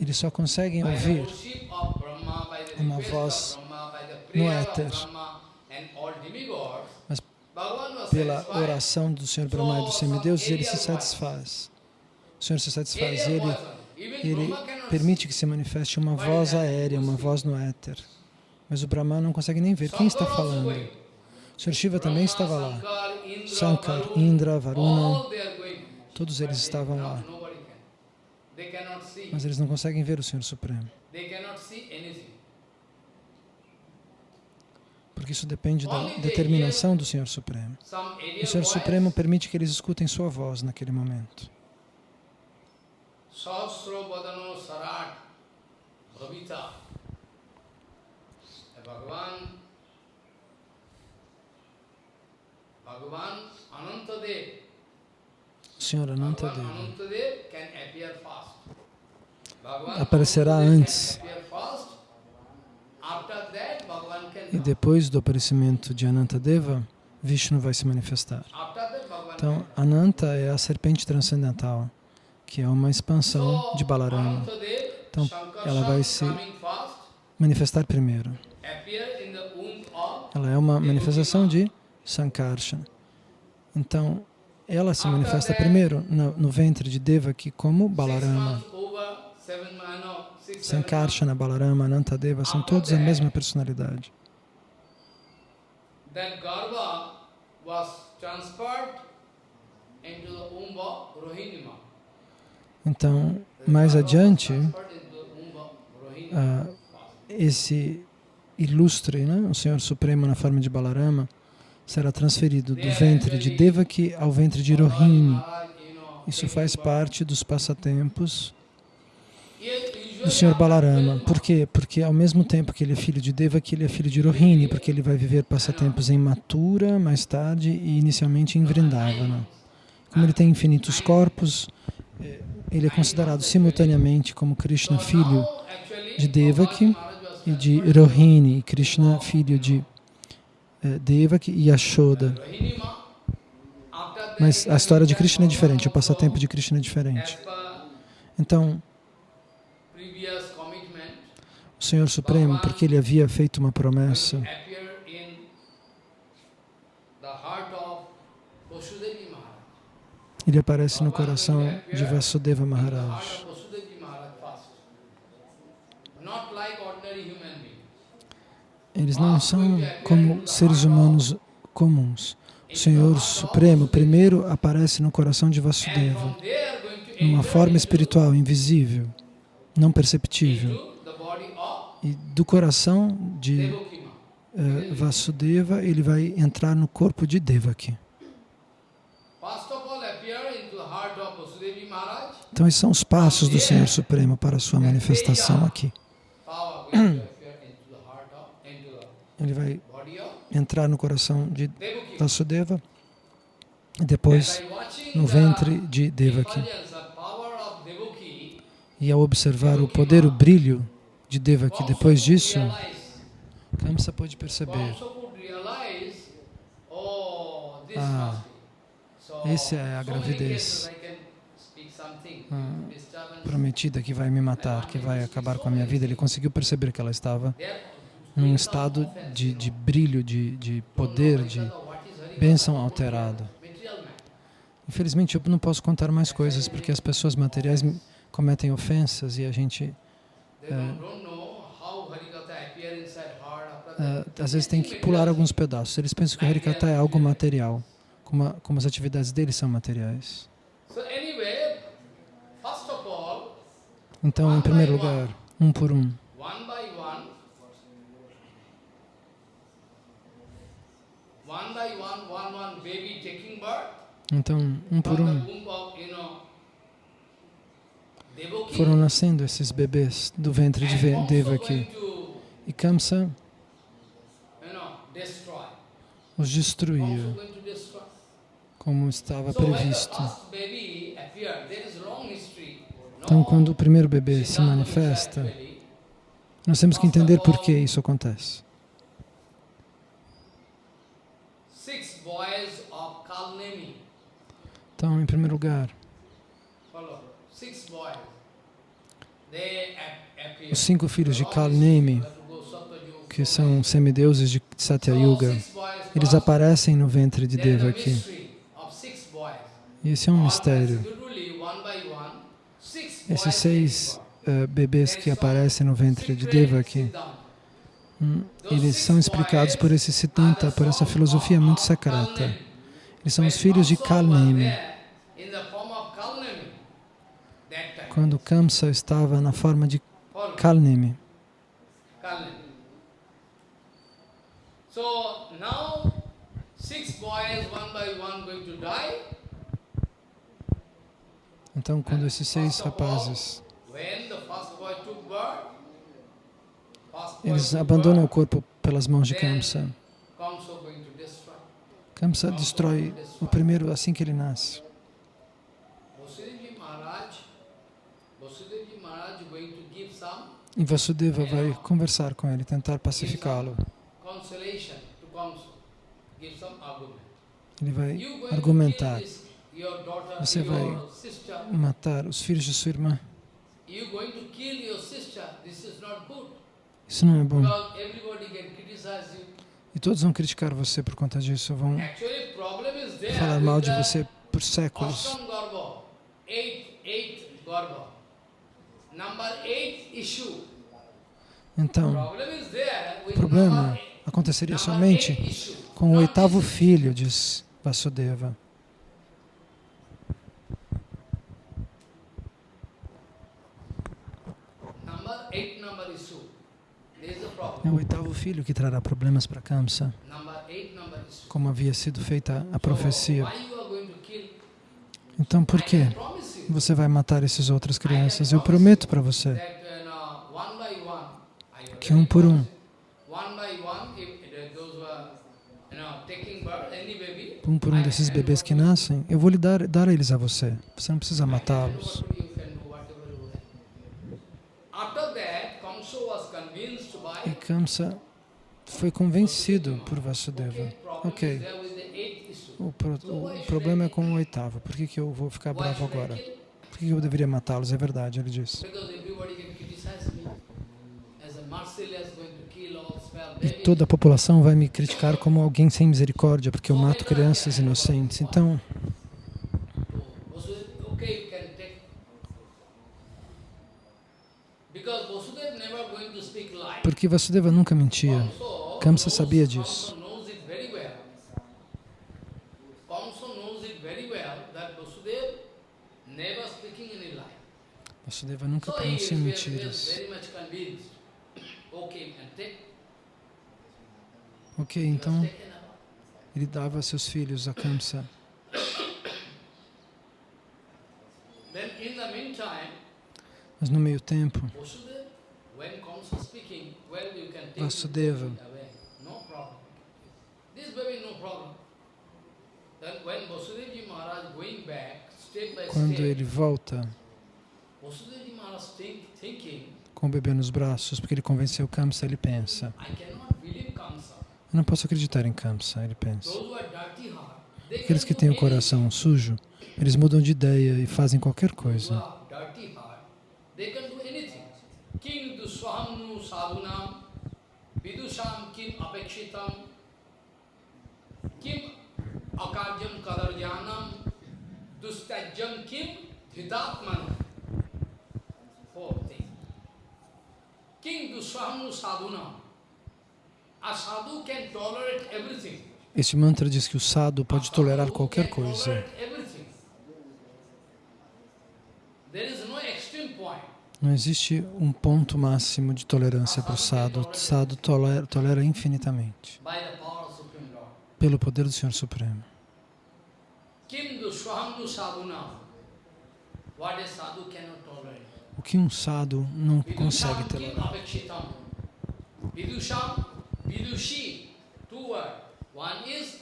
Eles só conseguem ouvir uma voz no éter. Mas pela oração do Senhor Brahma e dos semideuses, ele se satisfaz. O Senhor se satisfaz. Ele, ele permite que se manifeste uma voz aérea, uma voz no éter. Mas o Brahma não consegue nem ver quem está falando. O Senhor Shiva também estava lá. Shankar, Indra, Varuna, todos eles estavam lá. Mas eles não conseguem ver o Senhor Supremo. Porque isso depende da determinação do Senhor Supremo. O Senhor Supremo permite que eles escutem sua voz naquele momento. Sahasro Badano Sarat Bhavita. Bhagavan Bhagavan Anantadev. Senhor Anantadev Anantadev can appear fast. Bhagavan Aparecerá antes. E depois do aparecimento de Anantadeva, Vishnu vai se manifestar. Então, Ananta é a serpente transcendental, que é uma expansão de Balarama. Então, ela vai se manifestar primeiro. Ela é uma manifestação de Sankarshan. Então, ela se manifesta primeiro no, no ventre de Devaki como Balarama. Sankarsana, Balarama, Anantadeva são todos a mesma personalidade. Garva was transferred into the womb of Rohinima. Então, mais adiante, ah, esse ilustre, né, o Senhor Supremo na forma de Balarama, será transferido do ventre de Devaki ao ventre de Rohini. Isso faz parte dos passatempos do Senhor Balarama. Por quê? Porque ao mesmo tempo que ele é filho de Devaki, ele é filho de Rohini, porque ele vai viver passatempos em Mathura, mais tarde, e inicialmente em Vrindavana. Como ele tem infinitos corpos, ele é considerado simultaneamente como Krishna, filho de Devaki e de Rohini, Krishna, filho de eh, Devaki e Yashoda. Mas a história de Krishna é diferente, o passatempo de Krishna é diferente. Então, o Senhor Supremo, porque ele havia feito uma promessa, ele aparece no coração de Vasudeva Maharaj. Eles não são como seres humanos comuns. O Senhor Supremo primeiro aparece no coração de Vasudeva, numa forma espiritual, invisível, não perceptível. E do coração de eh, Vasudeva, ele vai entrar no corpo de Devaki. Então, esses são os passos do Senhor Supremo para a sua manifestação aqui. *clears throat* Ele vai entrar no coração de Vasudeva e depois no ventre de Devaki. E ao observar o poder, o brilho de Devaki depois disso, Kamsa pôde perceber, ah, essa é a gravidez prometida que vai me matar, que vai acabar com a minha vida. Ele conseguiu perceber que ela estava num estado de, de brilho, de, de poder, de bênção alterada. Infelizmente, eu não posso contar mais coisas, porque as pessoas materiais cometem ofensas e a gente, é, é, às vezes, tem que pular alguns pedaços. Eles pensam que o Harikata é algo material, como, a, como as atividades deles são materiais. Então, em primeiro lugar, um por um. Então, um por um, foram nascendo esses bebês do ventre de Devaki. E Kamsa os destruía, como estava previsto. Então, quando o primeiro bebê se manifesta, nós temos que entender por que isso acontece. Então, em primeiro lugar, os cinco filhos de Kalnemi, que são semideuses de Satya Yuga, eles aparecem no ventre de Devaki. E esse é um mistério. Esses seis uh, bebês que aparecem no ventre de Devaki, hum, eles são explicados por esse Siddhanta, por essa filosofia muito secreta. Eles são os filhos de Kalnemi. Quando Kamsa estava na forma de Kalnemi. Então, quando esses seis rapazes eles abandonam o corpo pelas mãos de Kamsa, Kamsa destrói o primeiro assim que ele nasce. E Vasudeva vai conversar com ele, tentar pacificá-lo. Ele vai argumentar. Você vai- matar os filhos de sua irmã. Isso não é bom. E todos vão criticar você por conta disso, vão falar mal de você por séculos. Então, o problema aconteceria somente com o oitavo filho, diz Vasudeva. Number eight number issue. There is a É o oitavo filho que trará problemas para Kamsa, como havia sido feita a profecia. Então, por you você vai matar essas outras crianças? Eu prometo para você que um por um, um por um desses bebês que nascem, eu vou lhe dar, dar eles a você. Você não precisa matá-los. You can do whatever you like. After that, Kamsa was convinced E Kamsa foi convencido por Vasudeva. Ok. O, pro- o problema é com o oitavo. Por que, que eu vou ficar bravo agora? Por que que eu deveria matá-los? É verdade, ele disse. E toda a população vai me criticar como alguém sem misericórdia, porque eu mato crianças inocentes. Então, Vasudeva, okay, you can take. Because Vasudeva never going to speak lie. Porque Vasudeva nunca mentia. Kamsa sabia disso. Vasudeva nunca pronuncia mentiras. Ok, então ele dava seus filhos a Kamsa. Mas no meio tempo, Vasudeva, when Kamsa speaking, well, you can take Vasudeva. quando ele volta com o bebê nos braços, porque ele convenceu Kamsa, ele pensa. Eu não posso acreditar em Kamsa, ele pensa. Aqueles que têm o coração sujo, eles mudam de ideia e fazem qualquer coisa. are dirty heart, they can do anything. Kim duswahamnu sadhunam, vidusham kim apekshitam, kim akarjam kadarjanam, dustajam kim dhidatmanam. Four things. King duswahamnu sadhunam. A sadhu can tolerate everything. Este mantra diz que o sadhu pode tolerar qualquer coisa. There is no. Não existe um ponto máximo de tolerância para o sadhu. O sadhu tolera, tolera infinitamente, pelo poder do Senhor Supremo. O que um sadhu não consegue tolerar. Vidusham, vidushi. Two words. One is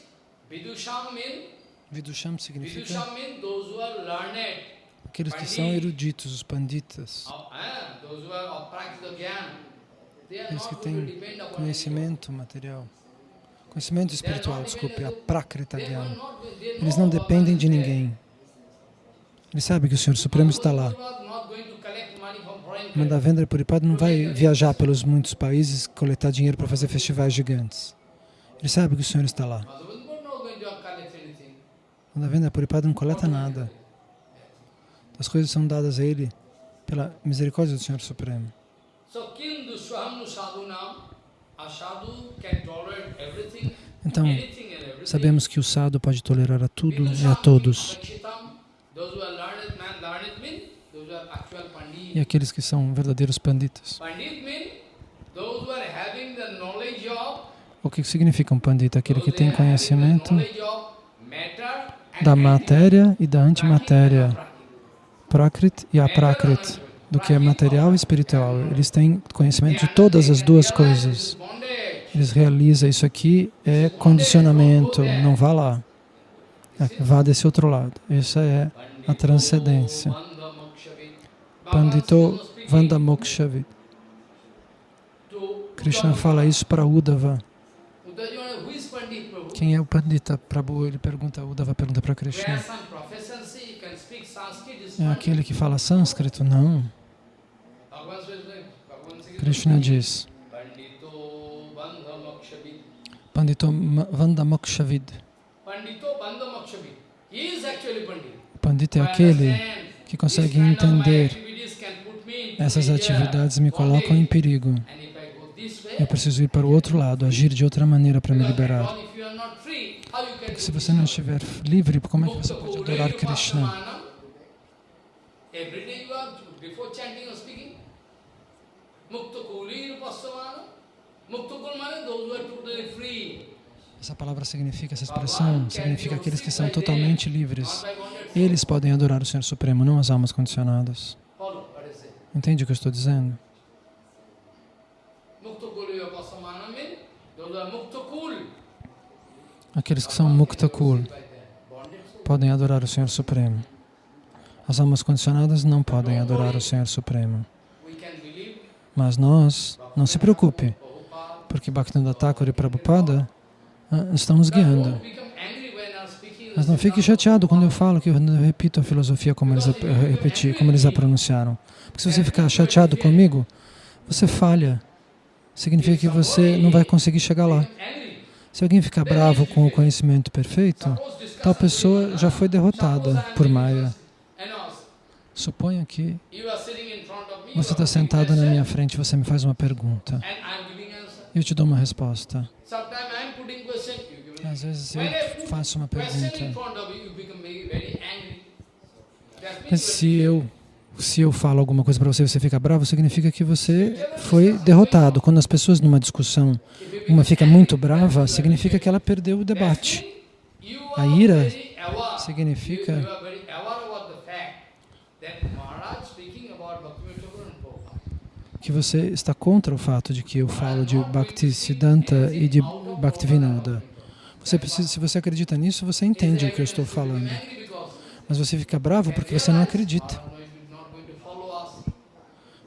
vidusham mean, Vidusham significa vidusham mean those who are learned. Aqueles que são eruditos, os panditas, aqueles que têm conhecimento material, conhecimento espiritual, desculpe, a prakrita they Eles não dependem de ninguém. Eles sabem que o Senhor Supremo está lá. Mandavendra Puripad não vai viajar pelos muitos países coletar dinheiro para fazer festivais gigantes. Ele sabe que o Senhor está lá. Mandavendra Puripad não coleta nada. As coisas são dadas a ele pela misericórdia do Senhor Supremo. Então, sabemos que o sadhu pode tolerar a tudo e a todos. E aqueles que são verdadeiros panditas. O que significa um pandita? Aquele que tem conhecimento da matéria e da antimatéria, prakrit e aprakrit, do que é material e espiritual. Eles têm conhecimento de todas as duas coisas. Eles realizam isso aqui é condicionamento, não vá lá. É, Vá desse outro lado. Essa é a transcendência. Pandito Vandamokshavi. Krishna fala isso para Uddhava. Quem é o Pandita Prabhu? Ele pergunta, Uddhava pergunta para Krishna. some proficiency, you can speak Sanskrit, is É aquele que fala sânscrito? Não. Krishna diz, Pandito Vandamokshavid. Pandito é aquele que consegue entender essas atividades me colocam em perigo. Eu preciso ir para o outro lado, agir de outra maneira para me liberar. Porque se você não estiver livre, como é que você pode adorar Krishna? Every day you are, before chanting or speaking, Mukta Kuli Upassamana. Mukta Kul means those who are totally free. Essa palavra significa, essa expressão significa aqueles que são totalmente livres. Eles podem adorar o Senhor Supremo, não as almas condicionadas. Entende o que eu estou dizendo? Aqueles que são Mukta Kul By that. Bondage. podem adorar o Senhor Supremo. As almas condicionadas não podem adorar o Senhor Supremo. Mas nós, não se preocupe, porque Bhaktivinoda Thakur e Prabhupada ah, estão nos guiando. Mas não fique chateado quando eu falo que eu repito a filosofia como eles a eh, repeti, como eles a pronunciaram. Porque se você ficar chateado comigo, você falha. Significa que você não vai conseguir chegar lá. Se alguém ficar bravo com o conhecimento perfeito, tal pessoa já foi derrotada por Maya. Suponha que você está sentado na minha frente e você me faz uma pergunta. Eu te dou uma resposta. Às vezes eu faço uma pergunta. Mas se eu, se eu falo alguma coisa para você e você fica bravo, significa que você foi derrotado. Quando as pessoas numa discussão, uma fica muito brava, significa que ela perdeu o debate. A ira significa- You, you are very aware about the fact that Maharaj speaking about Bhaktivinoda Thakur and Prabhupada. Que você está contra o fato de que eu falo de Bhakti Siddhanta e de Bhaktivinoda. Você precisa, se você acredita nisso, você entende o que eu estou falando. Mas você fica bravo porque você não acredita.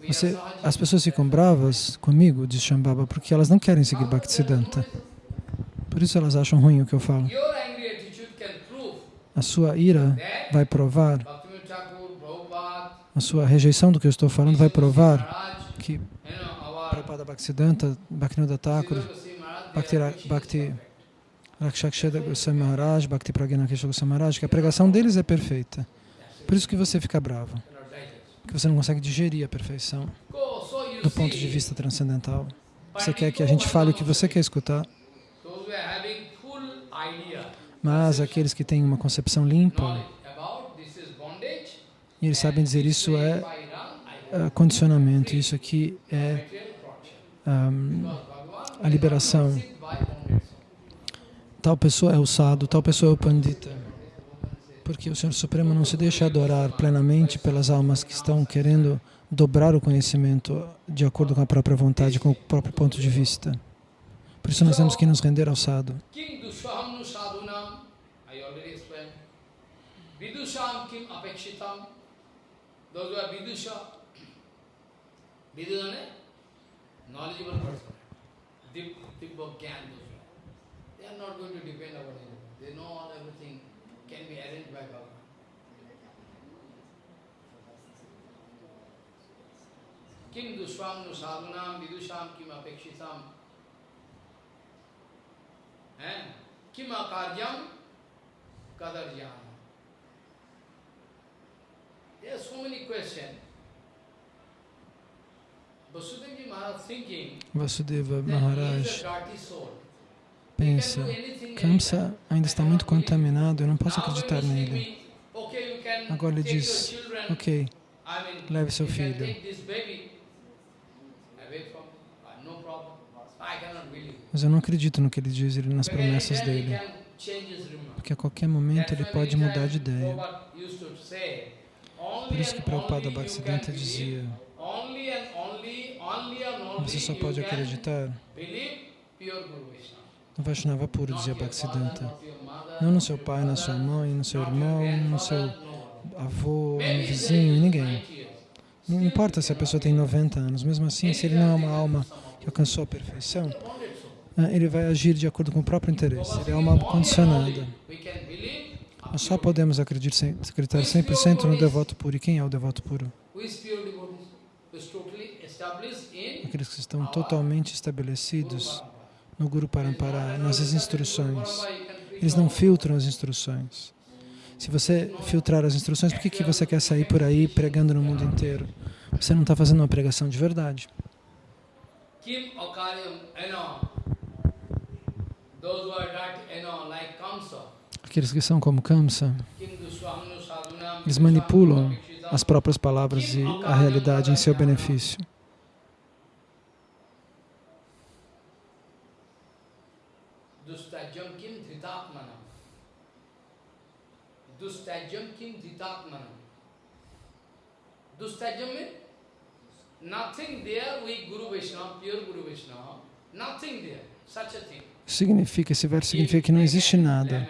Você, as pessoas ficam bravas comigo, diz Shambhava, porque elas não querem seguir Bhaktisiddhanta. Por isso elas acham ruim o que eu falo. A sua ira vai provar, a sua rejeição do que eu estou falando vai provar que Prabhupada Bhaktisiddhanta, Bhaktivinoda Thakur, Bhakti, Bhakti. Rakshaksheda Goswami Maharaj, Bhakti Pragna Kesha Goswami Maharaj, que a pregação deles é perfeita. Por isso que você fica bravo, porque você não consegue digerir a perfeição do ponto de vista transcendental. Você quer que a gente fale o que você quer escutar, mas aqueles que têm uma concepção limpa, e eles sabem dizer isso é condicionamento, isso aqui é Bhagavan a liberação. Tal pessoa é o sadhu, tal pessoa é o pandita. Porque o Senhor Supremo não se deixa adorar plenamente pelas almas que estão querendo dobrar o conhecimento de acordo com a própria vontade, com o próprio ponto de vista. Por isso nós temos que nos render ao sadhu. Vidusham. Those who are vidusha, vidu means knowledgeable person. Dip, dip of gyan. They are not going to depend on anything. They know all everything can be arranged by Bhagavan. Kim dushvam nu sadhunam vidusham kim apekshitam. Eh? Kim akaryam kadarjam. There are so many questions. Dirty soul. pensa, Kamsa ainda está muito contaminado, eu não posso acreditar nele. Agora ele diz, ok, leve seu filho. Mas eu não acredito no que ele diz, ele- nas promessas dele. Porque a qualquer momento ele pode mudar de ideia. Por isso que Prabhupada Bhaktisiddhanta dizia, você só pode acreditar no Vaishnava puro, dizia Bhaktisiddhanta. Não no seu pai, na sua mãe, no seu irmão, no seu avô, no vizinho, ninguém. Não importa se a pessoa tem 90 anos, mesmo assim, se ele não é uma alma que alcançou a perfeição, ah, ele vai agir de acordo com o próprio interesse. Ele é uma alma condicionada. Nós só podemos acreditar 100% no devoto puro. E quem é o devoto puro? Aqueles que estão totalmente estabelecidos no Guru Parampara, nas instruções. Eles não filtram as instruções. Se você filtrar as instruções, por que, que você quer sair por aí pregando no mundo inteiro? Você não está fazendo uma pregação de verdade. Aqueles que são como Kamsa, eles manipulam as próprias palavras e a realidade em seu benefício. Dustajam Kim Dhitatmanam. Dustajam means nothing there with Guru Vaishnava, pure Guru Vaishnava, nothing there, such a thing. Significa, esse verso significa que não existe nada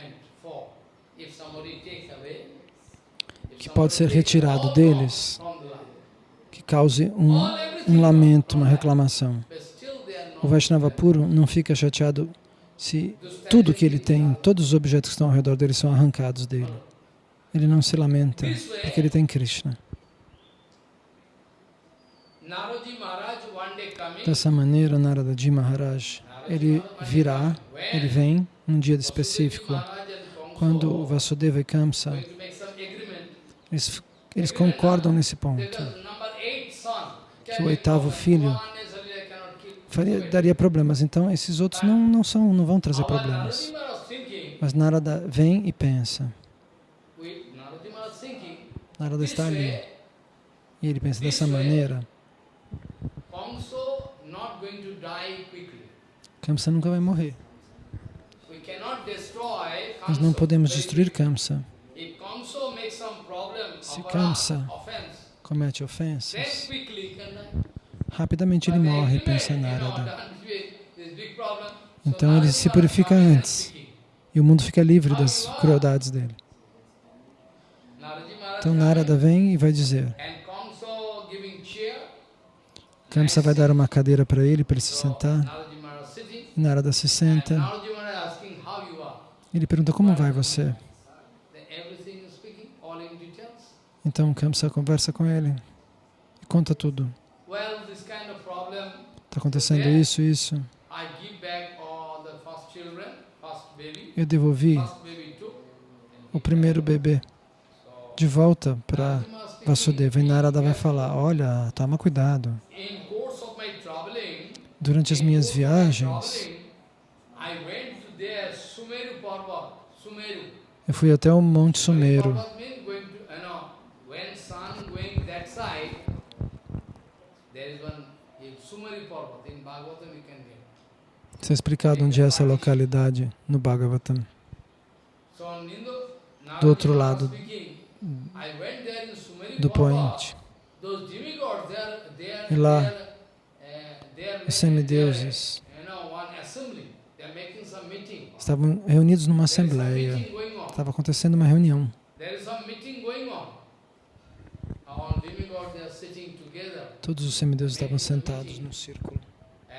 que pode ser retirado deles, que cause um, um lamento, uma reclamação. O Vaishnava puro não fica chateado se tudo que ele tem, todos os objetos que estão ao redor dele são arrancados dele. Ele não se lamenta, porque ele tem Krishna. Dessa maneira, Naradaji Maharaj, ele virá, ele vem num dia específico, quando o Vasudeva e Kamsa, eles, eles concordam nesse ponto, que o oitavo filho faria, daria problemas. Então, esses outros não, não, são, não vão trazer problemas. Mas Narada vem e pensa. Narada está ali. E ele pensa dessa maneira, Kamsa nunca vai morrer. Nós não podemos destruir. Kamsa. Se Kamsa Comete ofensas. Rapidamente ele morre, pensa Narada. Então ele se purifica antes. E o mundo fica livre das crueldades dele. Então Narada vem e vai dizer. Kamsa vai dar uma cadeira para ele, para ele se sentar. Narada se senta. Ele pergunta como vai você. Então Kamsa conversa com ele e conta tudo. Está acontecendo isso, isso. Eu devolvi o primeiro bebê de volta para Vasudeva. E Narada vai falar, olha, toma cuidado. Durante as in minhas viagens, eu fui até o Monte get. Está explicado onde é essa localidade no Bhagavatam. Do outro lado do poente. E lá, Os semideuses estavam reunidos numa assembleia. Estava acontecendo uma reunião. Todos os semideuses estavam sentados num círculo. Uh.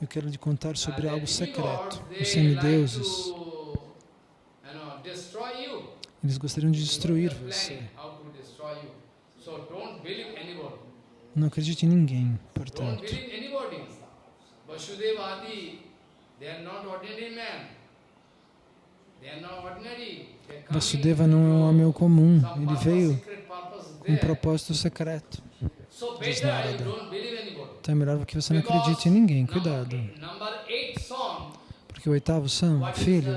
Eu quero lhe contar sobre Uh, algo secreto. Os semideuses, to, you know, destroy you. Eles gostariam de destruir você. Não acredite em ninguém, portanto. Vasudeva Adi, they are not ordinary não é um homem comum. Ele veio com um propósito secreto. Diz Narada. Então é melhor que você não acredite em ninguém. Cuidado. Porque o oitavo são, filho?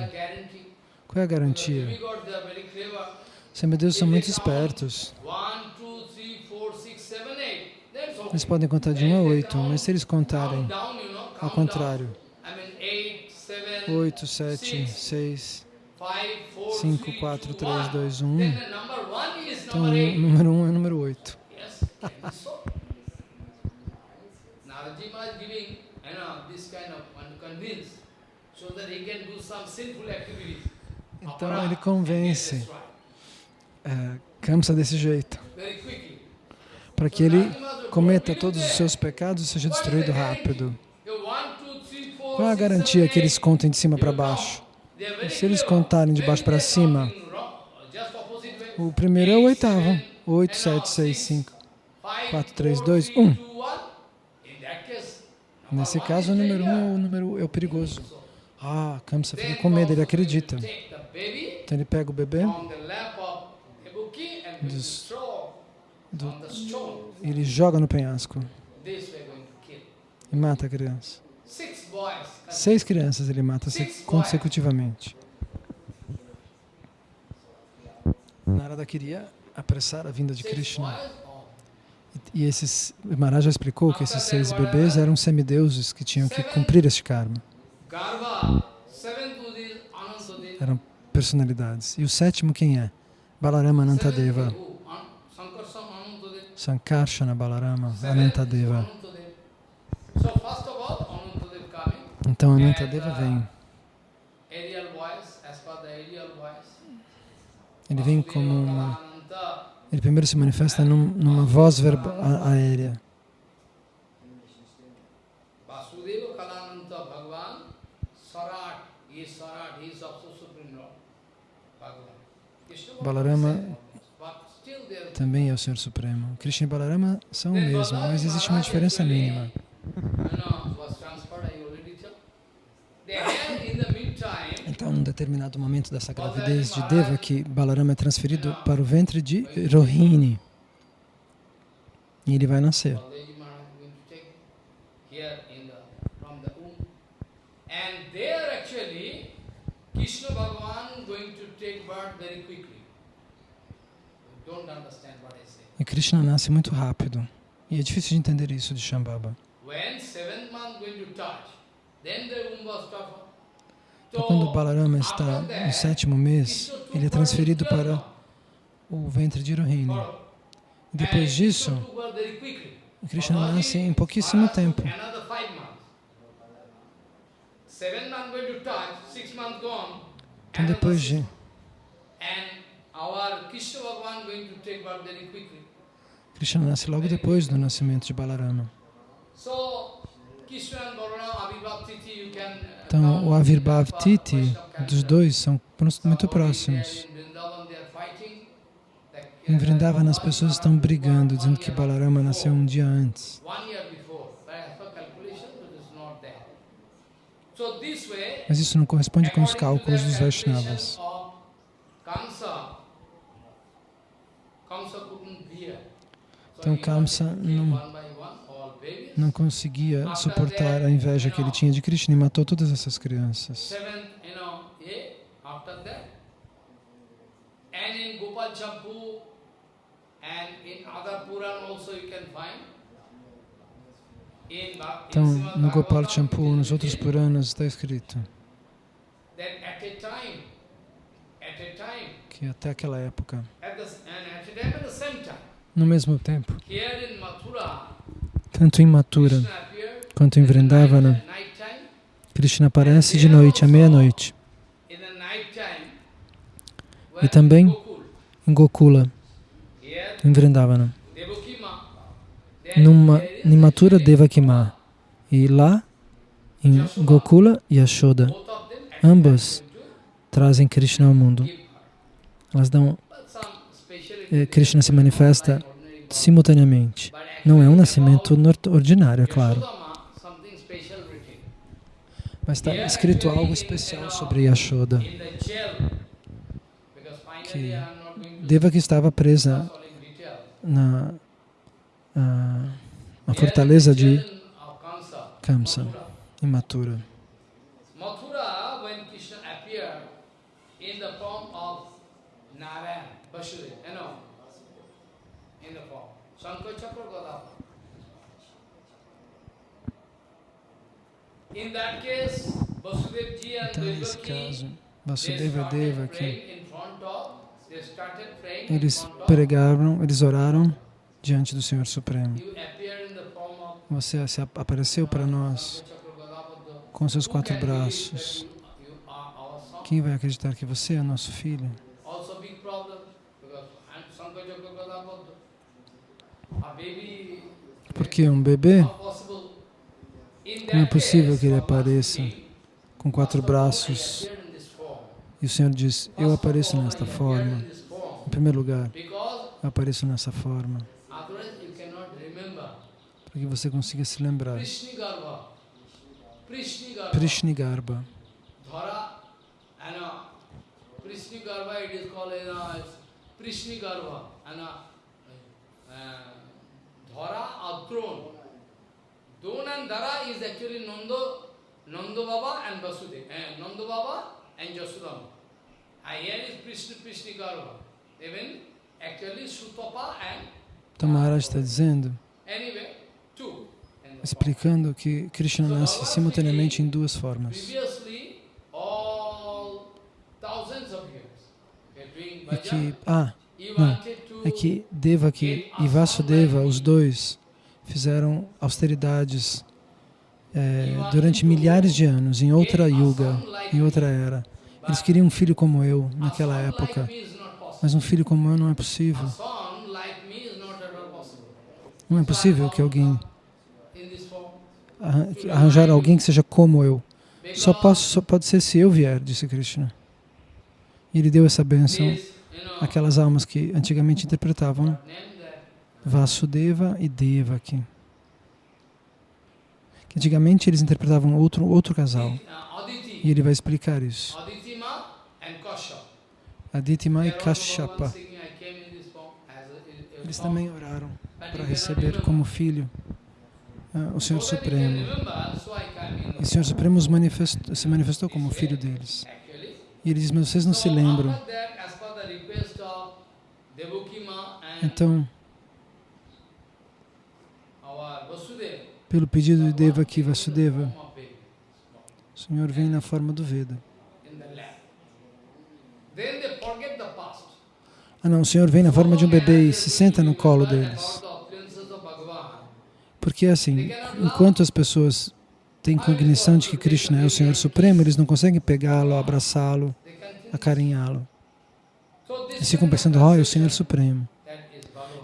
Qual é a garantia? Os semideuses são muito espertos. Eles podem contar de 1 a 8, mas se eles contarem ao contrário, down. I mean, eight, seven, 8, 7, six, 6, five, four, 5, three, 4, two, 3, one. 2, 1. Then the number one is Então o número 1 é o número 8. Então ele convence é, Kamsa desse jeito, para que ele cometa todos os seus pecados e seja destruído rápido. Qual é a garantia que eles contem de cima para baixo? E se eles contarem de baixo para cima, o primeiro é o oitavo. seven, 8, and 7, now 6, six, 5. five, 4, 3, four, 2, three, 1. two, one. In that case, number Nesse caso, o número 1 um é o é o perigoso. Ah, Kamsa fica com medo, ele acredita. Então ele pega o bebê, throw do- ele joga no penhasco e mata a criança. Seis crianças ele mata se- consecutivamente. Narada queria apressar a vinda de Krishna. E esses, Maharaj já explicou que esses seis bebês eram semideuses que tinham que cumprir este karma. Eram personalidades. E o sétimo quem é? Balarama Anantadeva. Sankarshana Balarama Anantadeva. Então Anantadeva vem. Ele vem como uma. Ele primeiro se manifesta num- numa voz verba, a- aérea. Vasudeva Kalananta Bhagavan, Sarat, he is Sarat, he is also Supreme Lord. Bhagavan. Krishna Balarama também é o Senhor Supremo. Krishna e Balarama são o mesmo, mas existe uma diferença mínima. Então, num determinado momento dessa gravidez de Deva, que Balarama é transferido para o ventre de Rohini. E ele vai nascer. Balaji Maharaj is going to take here in the, from the womb. And there actually, Krishna Bhagavan going to take birth very quickly. You don't understand what I say. E Krishna nasce muito rápido. E é difícil de entender isso de Shambhava. Então, quando Balarama está no sétimo mês, ele é transferido para o ventre de Rohini. E depois disso, Krishna nasce em pouquíssimo tempo. Então, depois de months. And our Krishna Bhagavan going to take birth very quickly. Krishna nasce logo depois do nascimento de Balarama. Uh, Então, o Avirbhav as per Titi Vaishnava dos dois são muito próximos. Em Vrindavan, as pessoas estão brigando, dizendo que Balarama nasceu um dia antes. Mas isso não corresponde com os cálculos dos Vaishnavas. of Kamsa, Kamsa couldn't bear. So Então, Kamsa não-. Não conseguia suportar a inveja que ele tinha de Krishna e matou todas essas crianças. Então, no Gopal Champu, nos outros Puranas, está escrito que até aquela época, at the, and at a time at the same time, no mesmo tempo, tanto em Mathura quanto em Vrindavana. Krishna aparece de noite, à meia-noite. E também em Gokula, em Vrindavana. Numa, em Mathura, Devakima. E lá, em Gokula e them ambas trazem Krishna ao mundo. Elas dão, eh, Krishna se manifesta. Simultaneamente. Não é um nascimento ordinário, é claro. Mas está escrito algo especial sobre Yashoda. Que Deva que estava presa na na Here fortaleza de Kamsa, em Mathura. In the form of Narayan, Vasudeva, you know, of, they started praying in eles front of, pregaram, eles oraram diante do Senhor Supremo. Você apareceu para nós com seus quatro braços. Quem vai acreditar que você é nosso filho? Porque um bebê, como é possível que ele apareça com quatro braços? E o Senhor diz, eu apareço nesta forma. Em primeiro lugar, eu apareço nessa forma, para que você consiga se lembrar. Uh, Prishnigarbha it is called know, Dhara throne. Don and Dhara is actually Nando, Nando Baba and Vasudeva. Uh, Nando Baba and Jasudama. And here is Prishni, Prishnigarbha. Even actually Sutapa and Então Maharaj está dizendo, explicando que Krishna nasce simultaneamente em duas formas. Previously, all thousands of years, okay, doing E que, ah, não, é que Devaki e Vasudeva, os dois, fizeram austeridades eh, durante milhares de anos, em outra yuga, em outra era. Eles queriam um filho como eu, naquela época. Mas um filho como eu não é possível. Não é possível que alguém arranjar alguém que seja como eu. Só, posso, só pode ser se eu vier, disse Krishna. E ele deu essa bênção àquelas almas que antigamente interpretavam that Vasudeva e Devaki. Que antigamente eles interpretavam outro, outro casal. E ele vai explicar isso. Aditima e Kashyapa. Eles também oraram para receber como filho ah, o Senhor Supremo. E o Senhor Supremo se manifestou como filho deles. E ele diz, mas vocês não se lembram. after that, as per the request of Devaki Ma and Então, pelo pedido de Devaki Vasudeva, o Senhor vem na forma do Veda. Ah não, o Senhor vem na forma de um bebê e se senta no colo deles. Porque assim, enquanto as pessoas têm cognição de que Krishna é o Senhor Supremo, eles não conseguem pegá-lo, abraçá-lo, acarinhá-lo. Eles ficam pensando, oh, é o Senhor Supremo.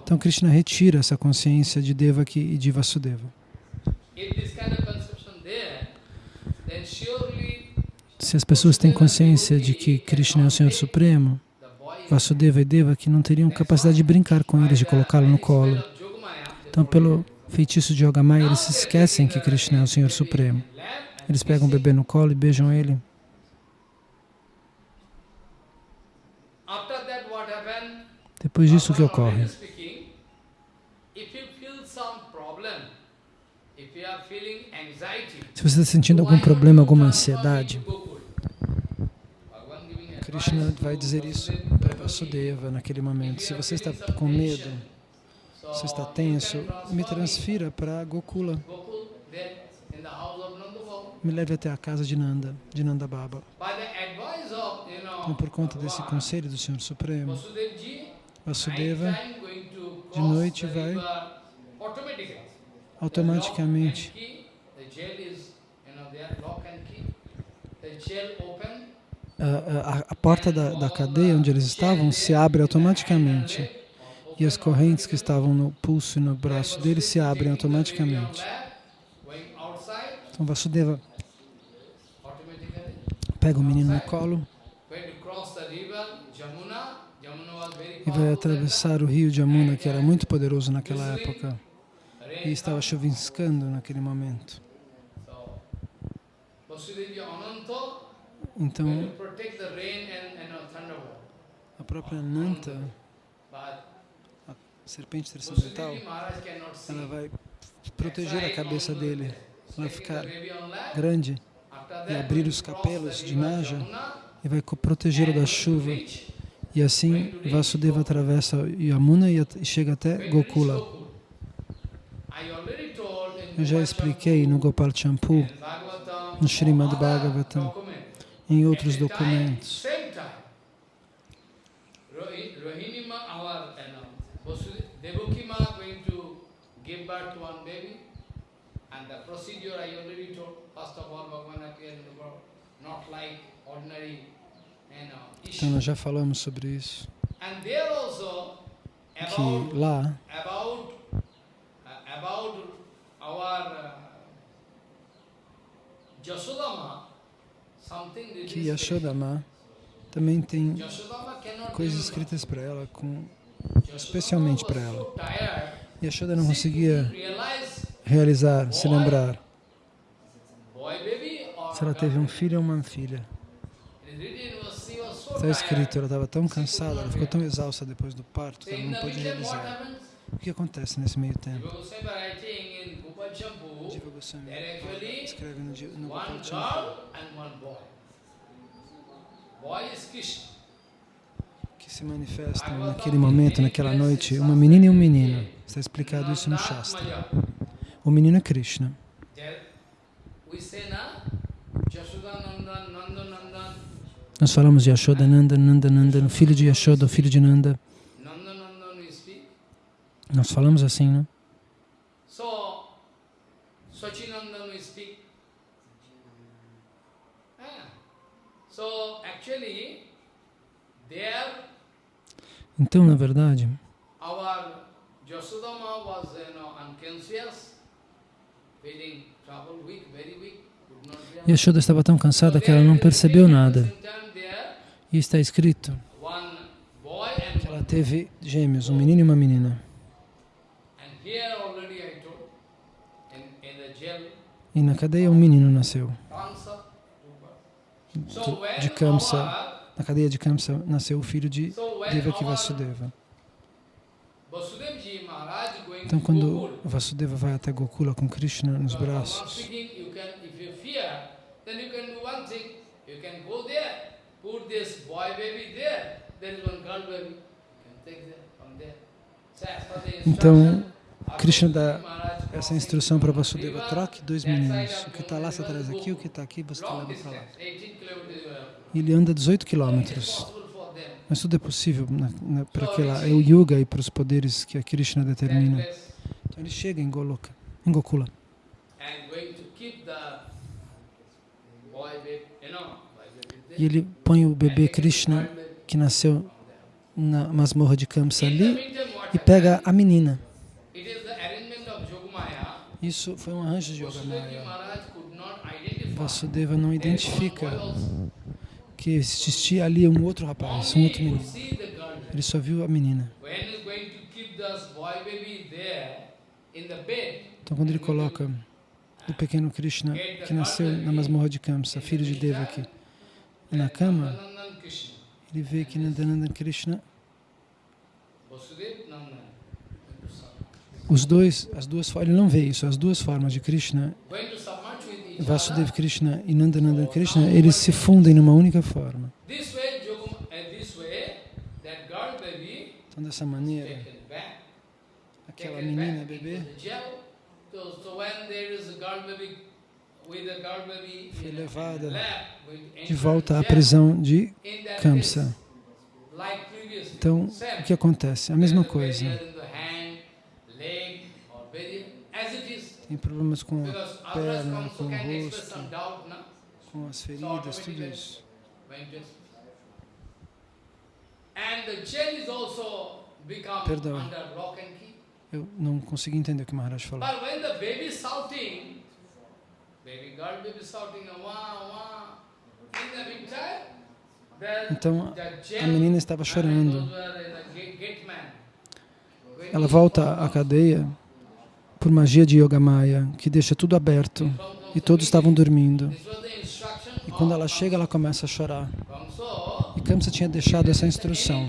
Então Krishna retira essa consciência de Devaki e de Vasudeva. Se as pessoas têm consciência de que Krishna é o Senhor Supremo, Vasudeva e Devaki não teriam capacidade de brincar com eles, de colocá-lo no colo. Então, pelo feitiço de Yogamaya, eles se esquecem que Krishna é o Senhor Supremo. Eles pegam o bebê no colo e beijam ele. After that, what happened? Depois disso, o que ocorre? Se você está sentindo algum problema, alguma ansiedade, Krishna vai dizer isso para Vasudeva naquele momento. Se você está com medo, se está tenso, me transfira para Gokula. Me leve até a casa de Nanda, de Nanda Baba. Então, por conta desse conselho do Senhor Supremo, Vasudeva. De noite vai automaticamente. A, a- a porta da, da cadeia onde eles estavam se abre automaticamente. E as correntes que estavam no pulso e no braço deles se abrem automaticamente. Então Vasudeva pega o menino no colo Going to cross the river, Jamuna. Jamuna was very e vai atravessar o rio de Amuna, que era muito poderoso naquela época, e estava chuviscando naquele momento. Então a própria Nanta, But serpente transcendental, ela vai proteger a cabeça dele, vai ficar grande e abrir os capelos de Naja e vai protegê-lo da chuva. E assim Vasudeva atravessa Yamuna e chega até Gokula. Eu já expliquei no Gopal Champu, no Srimad Bhagavatam, em outros documentos. Procedure I already told, first of all, Bhagavan appeared in the world, not like ordinary, Então issue. nós já falamos sobre isso, que lá uh, que. Yashodama também tem coisas escritas para ela, com, especialmente para ela. Yashoda não conseguia realizar, se lembrar se ela teve um filho ou uma filha. Está escrito, ela estava tão cansada, ela ficou tão exausta depois do parto que ela não pôde realizar. O que acontece nesse meio tempo? Jiva Goswami escreve no, no Gopal Champu. que se manifestam naquele momento, naquela noite, uma menina e um menino. Está explicado isso no Shastra. O menino é Krishna. There we say na Jashoda Nandan, Nanda Nandan, Nós falamos de Yashoda, Nanda, Nanda, Nanda, o filho de Yashoda, o filho de Nanda. Nós falamos assim, né? Ah. Então, na verdade. Yashoda estava tão cansada que ela não percebeu nada. E está escrito que ela teve gêmeos, um menino e uma menina. E na cadeia um menino nasceu. De Kamsa, na cadeia de Kamsa, nasceu o filho de so when Devaki our Vasudeva. Vasudevji Maharaj going Então, quando Vasudeva vai até Gokula com Krishna nos braços, speaking, you can, if you fear, then you can do one thing. You can go there, put this boy baby there. There is one girl baby. You can take there from there. So as per the Então, Krishna dá essa instrução para Vasudeva, troque dois meninos. O que está lá atrás is aqui, o que está aqui você leva para lá. distance, 18 kilometers you have. E ele anda 18 So it is quilômetros. Mas tudo é possível para aquele lá. É o Yuga e para os poderes que a Krishna determina. Então ele chega em Goloka, em Gokula. and going to keep the boy baby, you know, boy baby there. E ele põe o bebê Krishna, que nasceu na masmorra de Kamsa ali, e pega a menina. Isso foi um arranjo de Yogamaya. Vasudeva não identifica que existia ali um outro rapaz, um outro menino. Ele só viu a menina. Então quando ele coloca o pequeno Krishna, que nasceu na masmorra de Kamsa, filho de Devaki, na cama, ele vê que Nandananda Krishna, os dois, as duas, ele não vê isso, as duas formas de Krishna, Going to submerge with each Vasudev other. Krishna e Nandananda Krishna, eles se fundem numa única forma. Uh, Então dessa maneira, aquela menina, bebê, Foi levada de volta à prisão de Kamsa. Então, o que acontece? A mesma coisa. Tem problemas com a perna, com o rosto, com as feridas, tudo isso. Perdão. Eu não consegui entender o que o Maharaj falou. Então, a menina estava and chorando. Ela volta à cadeia por magia de Yogamaya, que deixa tudo aberto e todos estavam dormindo. E quando ela chega, ela começa a chorar. E Kamsa tinha deixado essa instrução.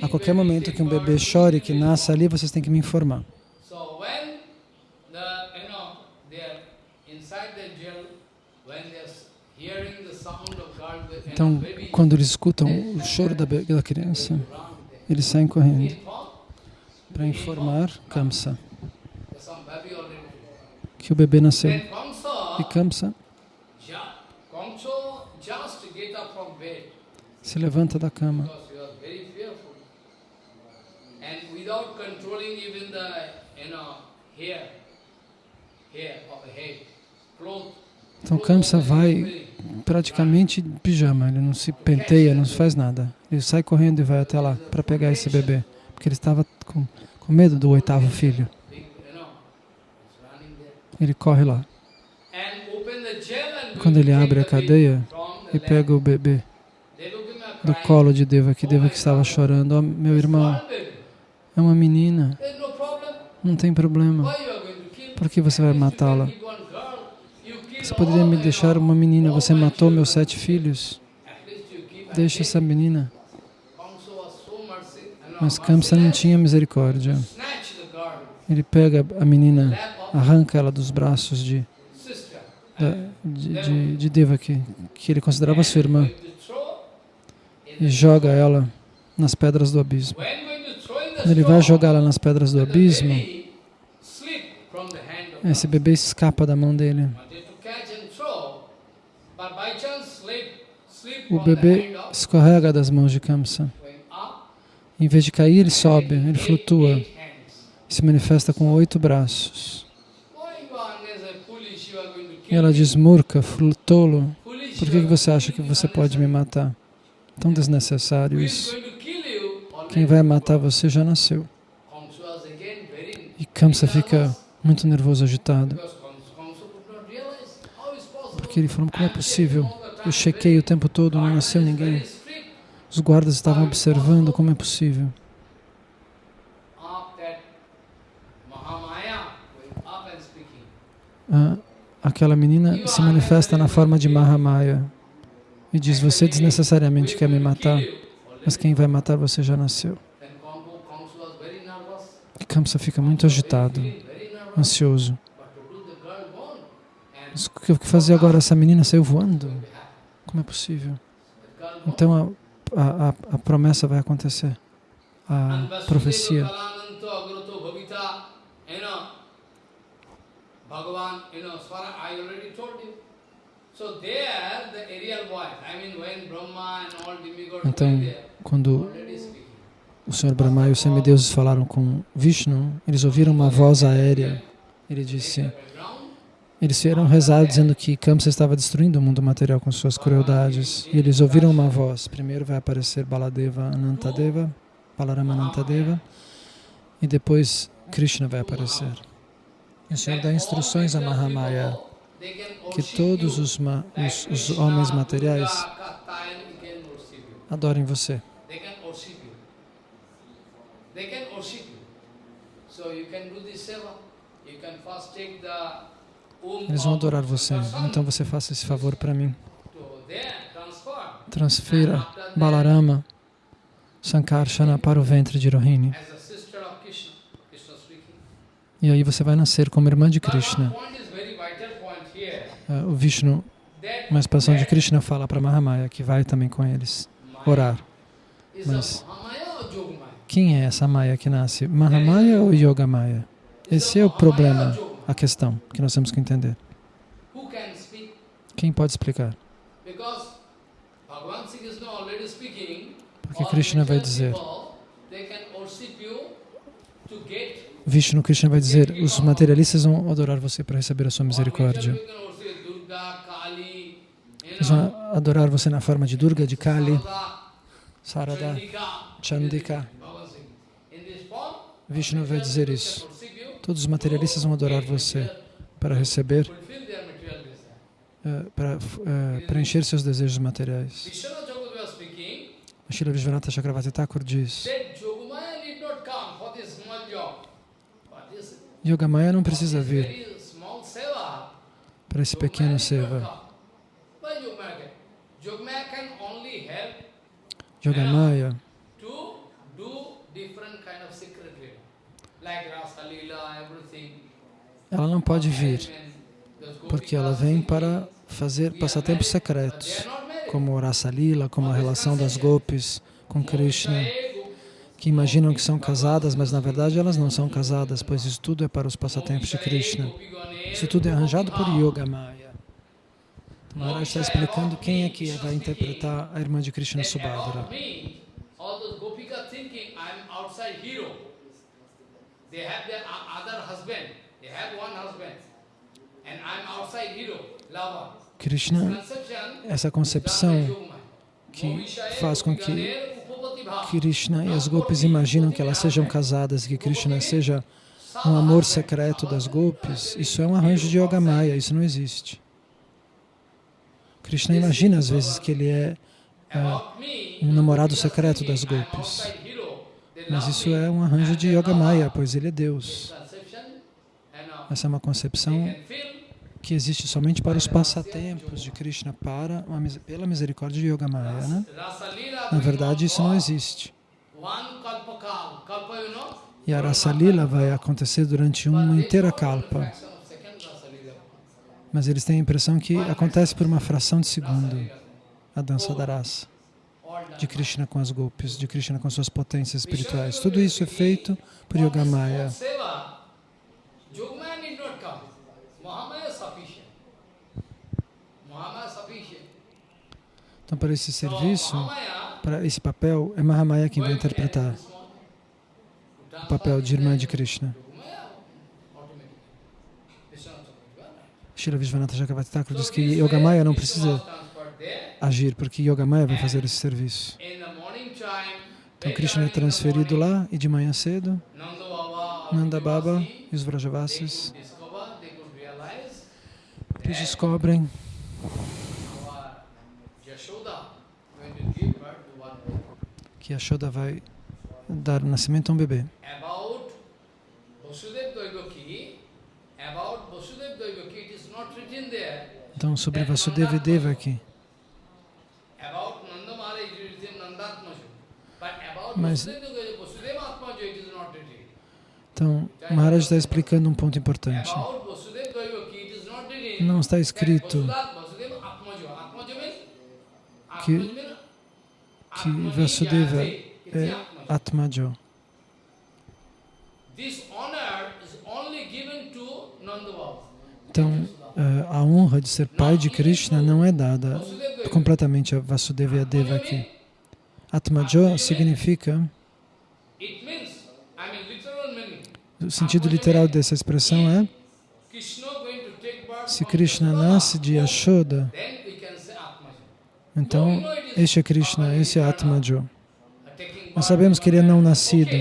A qualquer momento que um bebê chore, que nasça ali, vocês têm que me informar. So when the you know they are inside the jail, when they are hearing the sound of God, you know, Então, quando eles escutam o choro da, da criança, eles saem correndo para informar Kamsa que o bebê nasceu. E Kamsa, se levanta da cama. Então Kamsa vai praticamente pijama, ele não se penteia, não faz nada. Ele sai correndo e vai até lá para pegar esse bebê, porque ele estava com, com medo do oitavo filho. ele corre lá. Quando ele abre a cadeia e pega o bebê do colo de Devaki, Devaki estava chorando. Oh, meu irmão, é uma menina, não tem problema. Por que você vai matá-la? keep one girl. You kill Você poderia me deixar uma menina, você matou meus sete filhos. Deixa essa menina. Mas Kamsa não tinha misericórdia. Ele pega a menina, arranca ela dos braços de, de, de, de Devaki, que ele considerava sua irmã, e joga ela nas pedras do abismo. Quando ele vai jogar ela nas pedras do abismo, esse bebê escapa da mão dele. O bebê escorrega das mãos de Kamsa. Em vez de cair, ele sobe, ele flutua se manifesta com oito braços. E ela diz, Murka, tolo, por que, você acha que você pode me matar? Tão desnecessário isso. Quem vai matar você já nasceu. E Kamsa fica muito nervoso, agitado. Porque ele falou, como é possível? Eu chequei o tempo todo, não nasceu ninguém. Os guardas estavam observando, como é possível? Ah, aquela menina se manifesta na forma de Mahamaya e diz, você desnecessariamente quer me matar, mas quem vai matar você já nasceu. E Kamsa fica muito agitado, ansioso. Mas o que fazer agora? Essa menina saiu voando. Como é possível? Então a, a, a, promessa vai acontecer. A profecia. Vasudeva Kalananto Agrato Bhavita, you know, Bhagavan, you know, Swara, I already told you. So there, the aerial voice, I mean, when Brahma and all demigods Então, quando o Senhor Brahma e os semideuses falaram com Vishnu, eles ouviram uma voz aérea. Ele disse, eles vieram rezar dizendo que Kamsa estava destruindo o mundo material com suas crueldades. E eles ouviram uma voz. Primeiro vai aparecer Baladeva Anantadeva, Balarama Anantadeva, e depois Krishna vai aparecer. E o Senhor dá instruções a Mahamaya que todos os, ma- os, os homens materiais adorem você. They can worship you. Worship you. Can do seva. First take the Om Eles vão adorar você. Então você faça esse favor para mim. Transfira Balarama Sankarsana para o ventre de Rohini. E aí você vai nascer como irmã de Krishna. Ah, O Vishnu, uma expansão de Krishna, fala para Mahamaya que vai também com eles orar. mas-? Quem é essa Maya que nasce? Mahamaya ou Yogamaya? Esse é o problema, a questão que nós temos que entender. Quem pode explicar? Porque Krishna vai dizer, Vishnu Krishna vai dizer, os materialistas vão adorar você para receber a sua misericórdia. Eles vão adorar você na forma de Durga, de Kali, Sarada, Chandika, Vishnu vai dizer isso. Todos os materialistas vão adorar você para receber, eh, para eh, preencher seus desejos materiais. Srila Vishwanatha Chakravarti Thakur diz, Yogamaya não precisa vir para esse pequeno seva. Yogamaya can? Yogamaya can only help Yogamaya to do different kind of secret lila, like Rasa Lila, everything. Ela não pode vir, porque ela vem para fazer passatempos secretos, como o Rasa Lila, como a relação das gopis com Krishna, que imaginam que são casadas, mas na verdade elas não são casadas, pois isso tudo é para os passatempos de Krishna. Isso tudo é arranjado por Yogamaya. Então, Maharaj está explicando quem é que vai interpretar a irmã de Krishna Subhadra. They have their other husband. Krishna, essa concepção que faz com que Krishna e as gopis imaginam que elas sejam casadas, que Krishna seja um amor secreto das golpes, isso é um arranjo de Yoga Maya, isso não existe. Krishna imagina às vezes que ele é, é um namorado secreto das golpes. Mas isso é um arranjo de Yoga Maya, pois ele é Deus. Essa é uma concepção que existe somente para os passatempos de Krishna, para, pela misericórdia de Yoga Maya. Né? Na verdade, isso não existe. E a Rasa Lila vai acontecer durante uma inteira kalpa. Mas eles têm a impressão que acontece por uma fração de segundo a dança da raça de Krishna com as golpes, de Krishna com suas potências espirituais. Tudo isso é feito por Yogamaya. Então, para esse serviço, para esse papel, é Mahamaya quem vai interpretar o papel de irmã de Krishna. Shila Vishwanatha Chakravarti Thakur diz que Yogamaya não precisa agir, porque Yogamaya vai fazer esse serviço. Então Krishna é transferido lá e de manhã cedo, Nanda Baba e os Vrajavasis eles descobrem que Yashoda vai dar nascimento a um bebê. Então, sobre Vasudeva e Devaki. Mas, então, Maharaj está explicando um ponto importante. Não está escrito que, que Vasudeva é Atmajo. Então, eh, a honra de ser pai de Krishna não é dada completamente a Vasudeva e a Devaki. Atmajo significa, o sentido literal dessa expressão é, se Krishna nasce de Yashoda, então este é Krishna, esse é Atmajo. Nós sabemos que ele é não nascido,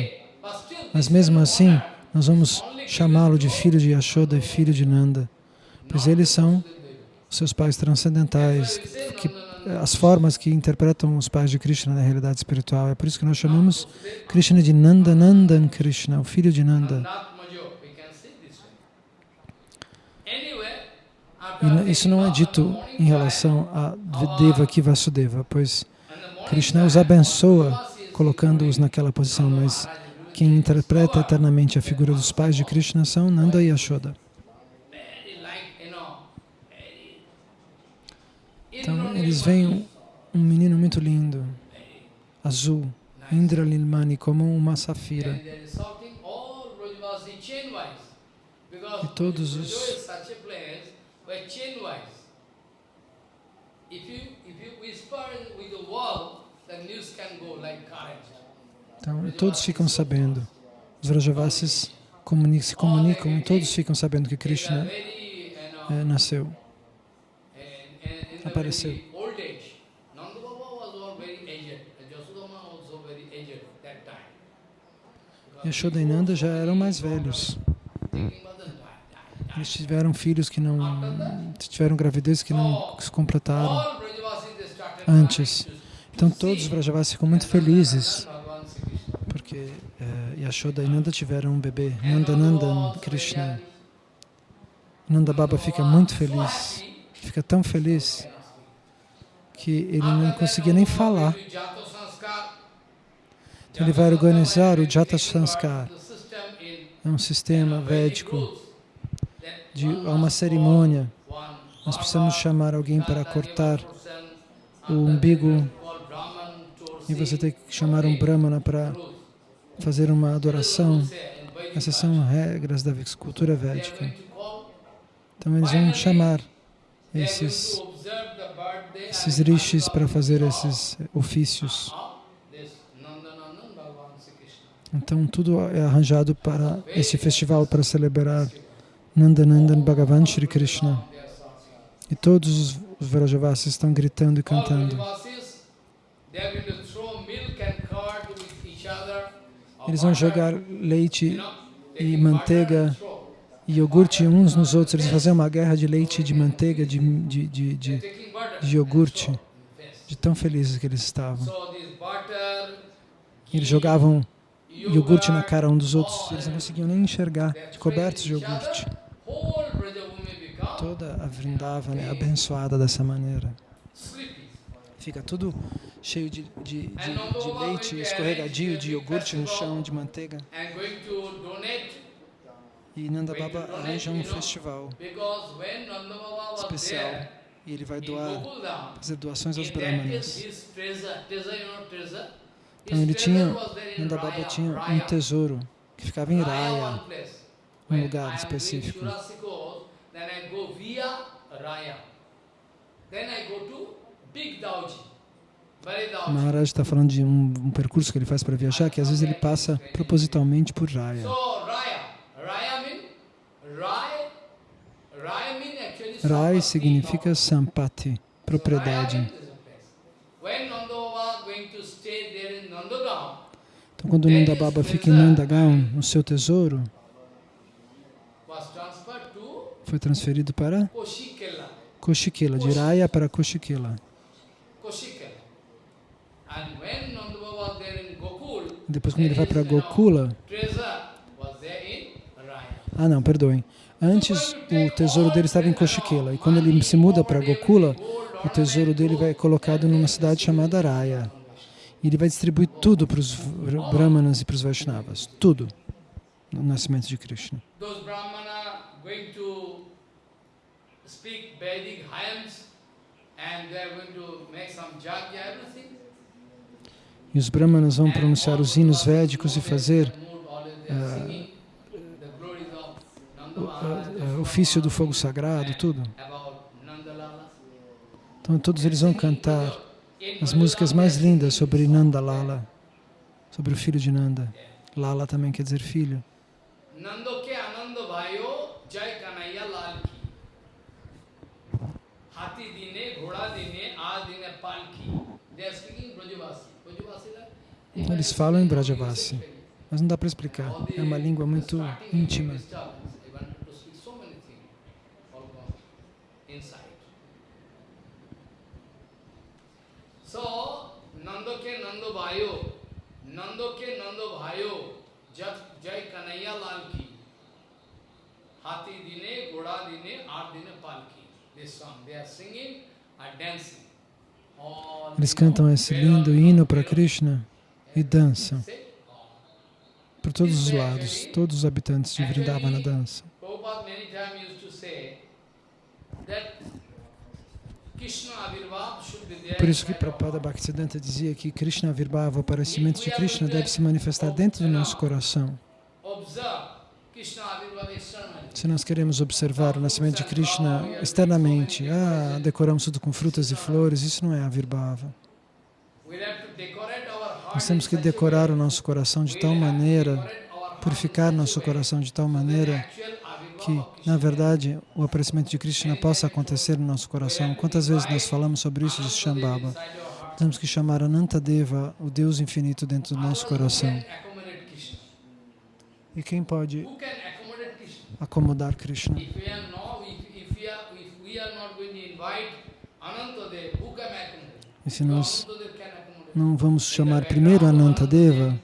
mas mesmo assim, nós vamos chamá-lo de filho de Yashoda e filho de Nanda pois eles são seus pais transcendentais, que, as formas que interpretam os pais de Krishna na realidade espiritual. É por isso que nós chamamos Krishna de Nanda Nandan Krishna, o filho de Nanda. E isso não é dito em relação a Devaki Vasudeva, pois Krishna os abençoa colocando-os naquela posição, mas quem interpreta eternamente a figura dos pais de Krishna são Nanda e Yashoda. Então, eles veem um menino muito lindo, azul, Indra Lilmani, como uma safira. E todos os então, todos ficam sabendo. Os Vrajavasis se comunicam, todos ficam sabendo que Krishna é, nasceu apareceu. Yashoda e Nanda já eram mais velhos. Eles tiveram filhos que não... tiveram gravidez que não se completaram antes. Então todos os Vrajavasis ficam muito felizes porque eh, Yashoda e Nanda tiveram um bebê, Nanda Nandan Krishna. Nanda Baba fica muito feliz, fica tão feliz que ele não conseguia nem falar. Então ele vai organizar o Jata Sanskar. É um sistema védico de uma cerimônia. Nós precisamos chamar alguém para cortar o umbigo e você tem que chamar um Brahmana para fazer uma adoração. Essas são regras da cultura védica. Então eles vão chamar esses esses rishis para fazer esses ofícios. Então, tudo é arranjado para esse festival, para celebrar Nandanandan Bhagavan Shri Krishna. E todos os Vrajavasis estão gritando e cantando. Eles vão jogar leite e manteiga e iogurte uns nos outros. Eles faziam uma guerra de leite de manteiga, de, de, de, de, de iogurte, de tão felizes que eles estavam. Eles jogavam iogurte na cara um dos outros, eles não conseguiam nem enxergar, de cobertos de iogurte. A Vrindavana é abençoada dessa maneira. Fica tudo cheio de, de, de, de leite escorregadio, de iogurte no chão, de manteiga. E Nanda Baba arranja um festival especial e ele vai doar, fazer doações aos brahmanas. Então ele tinha, Nanda Baba tinha um tesouro que ficava em Raya, um lugar específico. O Maharaj está falando de um, um, percurso que ele faz para viajar, que às vezes ele passa propositalmente por Raya. Rai significa sampati, propriedade. Então, quando Nanda Baba fica em Nandagaon, no seu tesouro, foi transferido para Koshikela, de Raya para Koshikela. Depois, quando ele vai para Gokula, ah não, perdoem. Antes, o tesouro dele estava em Koshikela, e quando ele se muda para Gokula, o tesouro dele vai colocado numa cidade chamada Raya. E ele vai distribuir tudo para os Brahmanas e para os Vaishnavas, tudo, no nascimento de Krishna. E os Brahmanas vão pronunciar os hinos védicos e fazer uh, o, ofício do fogo sagrado, tudo. Então todos eles vão cantar as músicas mais lindas sobre Nanda Lala, sobre o filho de Nanda. Lala também quer dizer filho. Eles falam em Brajavasi, mas não dá para explicar. É uma língua muito íntima. So, Nando ke Nando Bhayo, Nando ke Nando Bhayo, Jai Kanaya Lal ki, Hati dine, Goda dine, Aat dine palki. This song, they are singing and dancing. Eles cantam esse lindo hino para Krishna e dançam por todos os lados, todos os habitantes de Vrindavana dançam. Por isso que Prabhupada Bhaktisiddhanta dizia que Krishna Virbhava, o aparecimento de Krishna, deve se manifestar dentro do nosso coração. Se nós queremos observar o nascimento de Krishna externamente, ah, decoramos tudo com frutas e flores, isso não é a Virbhava. Nós temos que decorar o nosso coração de tal maneira, purificar nosso coração de tal maneira que, na verdade, o aparecimento de Krishna possa acontecer no nosso coração. Quantas vezes nós falamos sobre isso de Shambhava? Temos que chamar Anantadeva, o Deus infinito, dentro do nosso coração. E quem pode acomodar Krishna? E se nós não vamos chamar primeiro Anantadeva,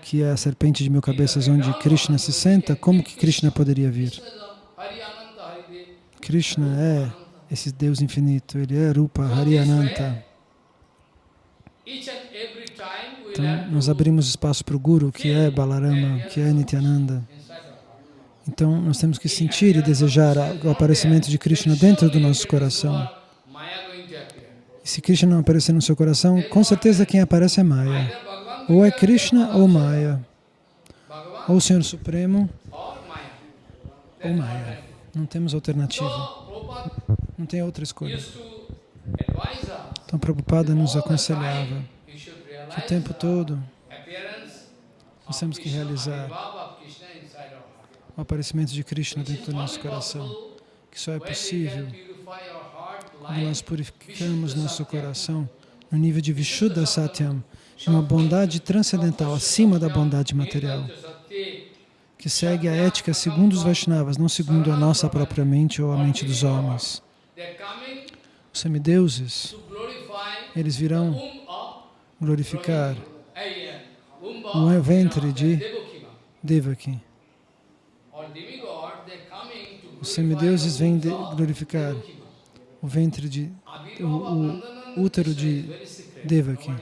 que é a serpente de mil cabeças onde Krishna se senta, como que Krishna poderia vir? Krishna é esse Deus infinito, ele é Rupa Hariananta. Então, nós abrimos espaço para o Guru, que é Balarama, que é Nityananda. Então, nós temos que sentir e desejar o aparecimento de Krishna dentro do nosso coração. E se Krishna não aparecer no seu coração, com certeza quem aparece é Maya. Ou é Krishna ou Maya. Ou o Senhor Supremo ou Maya. Não temos alternativa. Não tem outra escolha. Então Prabhupada nos aconselhava que o tempo todo nós temos que realizar o aparecimento de Krishna dentro do nosso coração, que só é possível quando nós purificamos nosso coração no nível de Vishuddha Satyam, uma bondade transcendental acima da bondade material, que segue a ética segundo os Vaishnavas, não segundo a nossa própria mente ou a mente dos homens. Os semideuses, eles virão glorificar o ventre de. Devaki. Or demigod, they're coming to Os semideuses vêm de glorificar o ventre de o- o útero de. Devaki.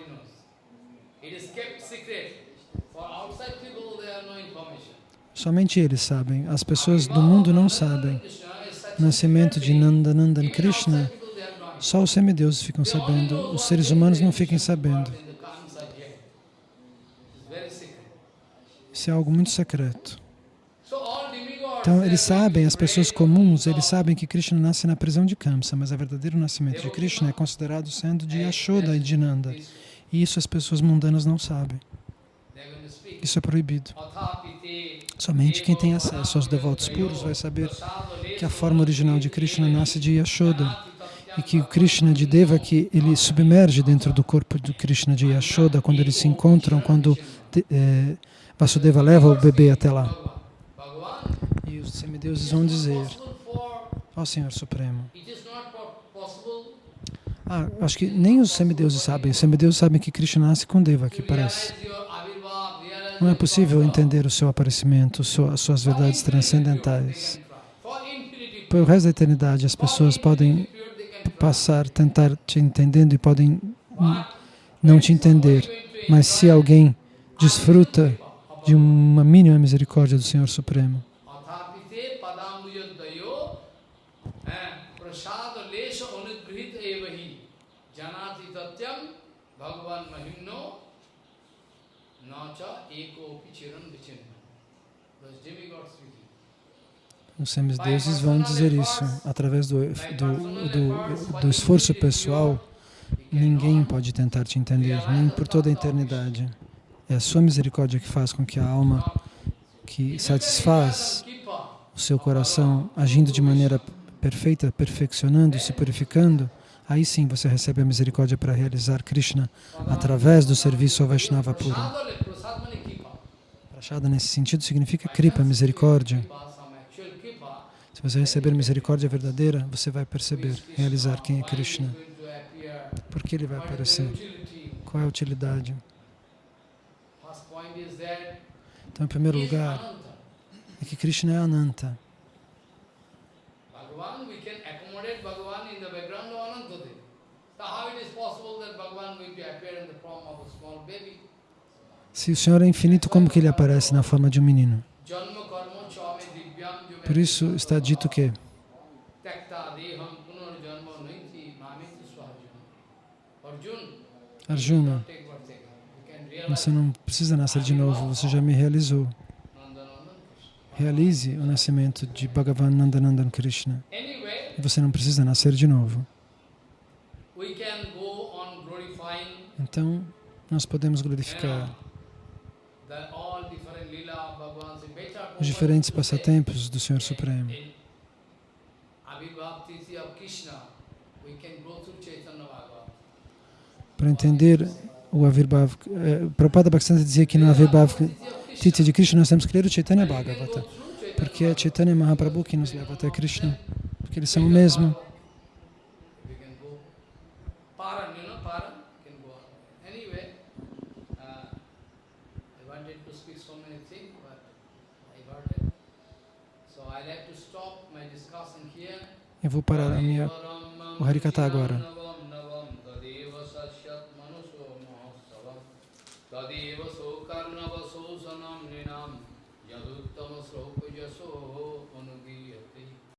Somente eles sabem. As pessoas do mundo não sabem. O nascimento de. Nandanandan Krishna, só os semideuses ficam sabendo. Os seres humanos não what sabendo. Isso é algo muito secreto. Então, eles sabem, as pessoas comuns, eles sabem que Krishna nasce na prisão de Kamsa, mas o verdadeiro nascimento de Krishna é considerado sendo de Yashoda e de Nanda. E isso as pessoas mundanas não sabem. Isso é proibido. Somente quem tem acesso aos devotos puros vai saber que a forma original de Krishna nasce de Yashoda e que o Krishna de Devaki ele submerge dentro do corpo do Krishna de Yashoda quando eles se encontram, quando eh, Vasudeva leva o bebê até lá. Os semideuses vão dizer, ó Senhor Supremo, ah, acho que nem os semideuses sabem, os semideuses sabem que Krishna nasce com Devaki, to parece. Não é possível entender o seu aparecimento, as suas verdades transcendentais. Pelo resto da eternidade, as pessoas podem passar, tentar te entendendo e podem não te entender. Mas se alguém desfruta de uma mínima misericórdia do Senhor Supremo, os semideuses vão dizer isso. Através do, do, do, do esforço pessoal, ninguém pode tentar te entender, nem por toda a eternidade. É a sua misericórdia que faz com que a alma que satisfaz o seu coração agindo de maneira perfeita, perfeccionando, se purificando, aí sim você recebe a misericórdia para realizar Krishna através do serviço ao Vaishnava kripa. Prachada nesse sentido significa kripa, misericórdia. Se você receber misericórdia verdadeira, você vai perceber, realizar quem é Krishna. Por que ele vai aparecer? Qual é a utilidade? Então, em primeiro lugar, é que Krishna é Ananta. Bhagavan, we can accommodate Bhagavan in the background of Anantadev. So how it is possible that Bhagavan going to appear in the form of a small baby? Se o Senhor é infinito, como que ele aparece na forma de um menino? Por isso está dito que Arjuna, você não precisa nascer de novo, você já me realizou. Realize o nascimento de Bhagavan Nandanandan Krishna. E você não precisa nascer de novo. we can go on glorifying Então, nós podemos glorificar os diferentes passatempos do Senhor Supremo. Para entender o Avirbhav, eh, Prabhupada Bhaktisiddhanta dizia que no Avirbhav Titi de Krishna nós temos que ler o Chaitanya Bhagavata, porque é Chaitanya Mahaprabhu que nos leva até Krishna, porque eles são o mesmo. We can go. Paran, you know, Paran can go on. Anyway, uh, I wanted to speak so many things, but I got it. So I like to stop my discussion here. Eu vou parar a minha, o Harikata agora.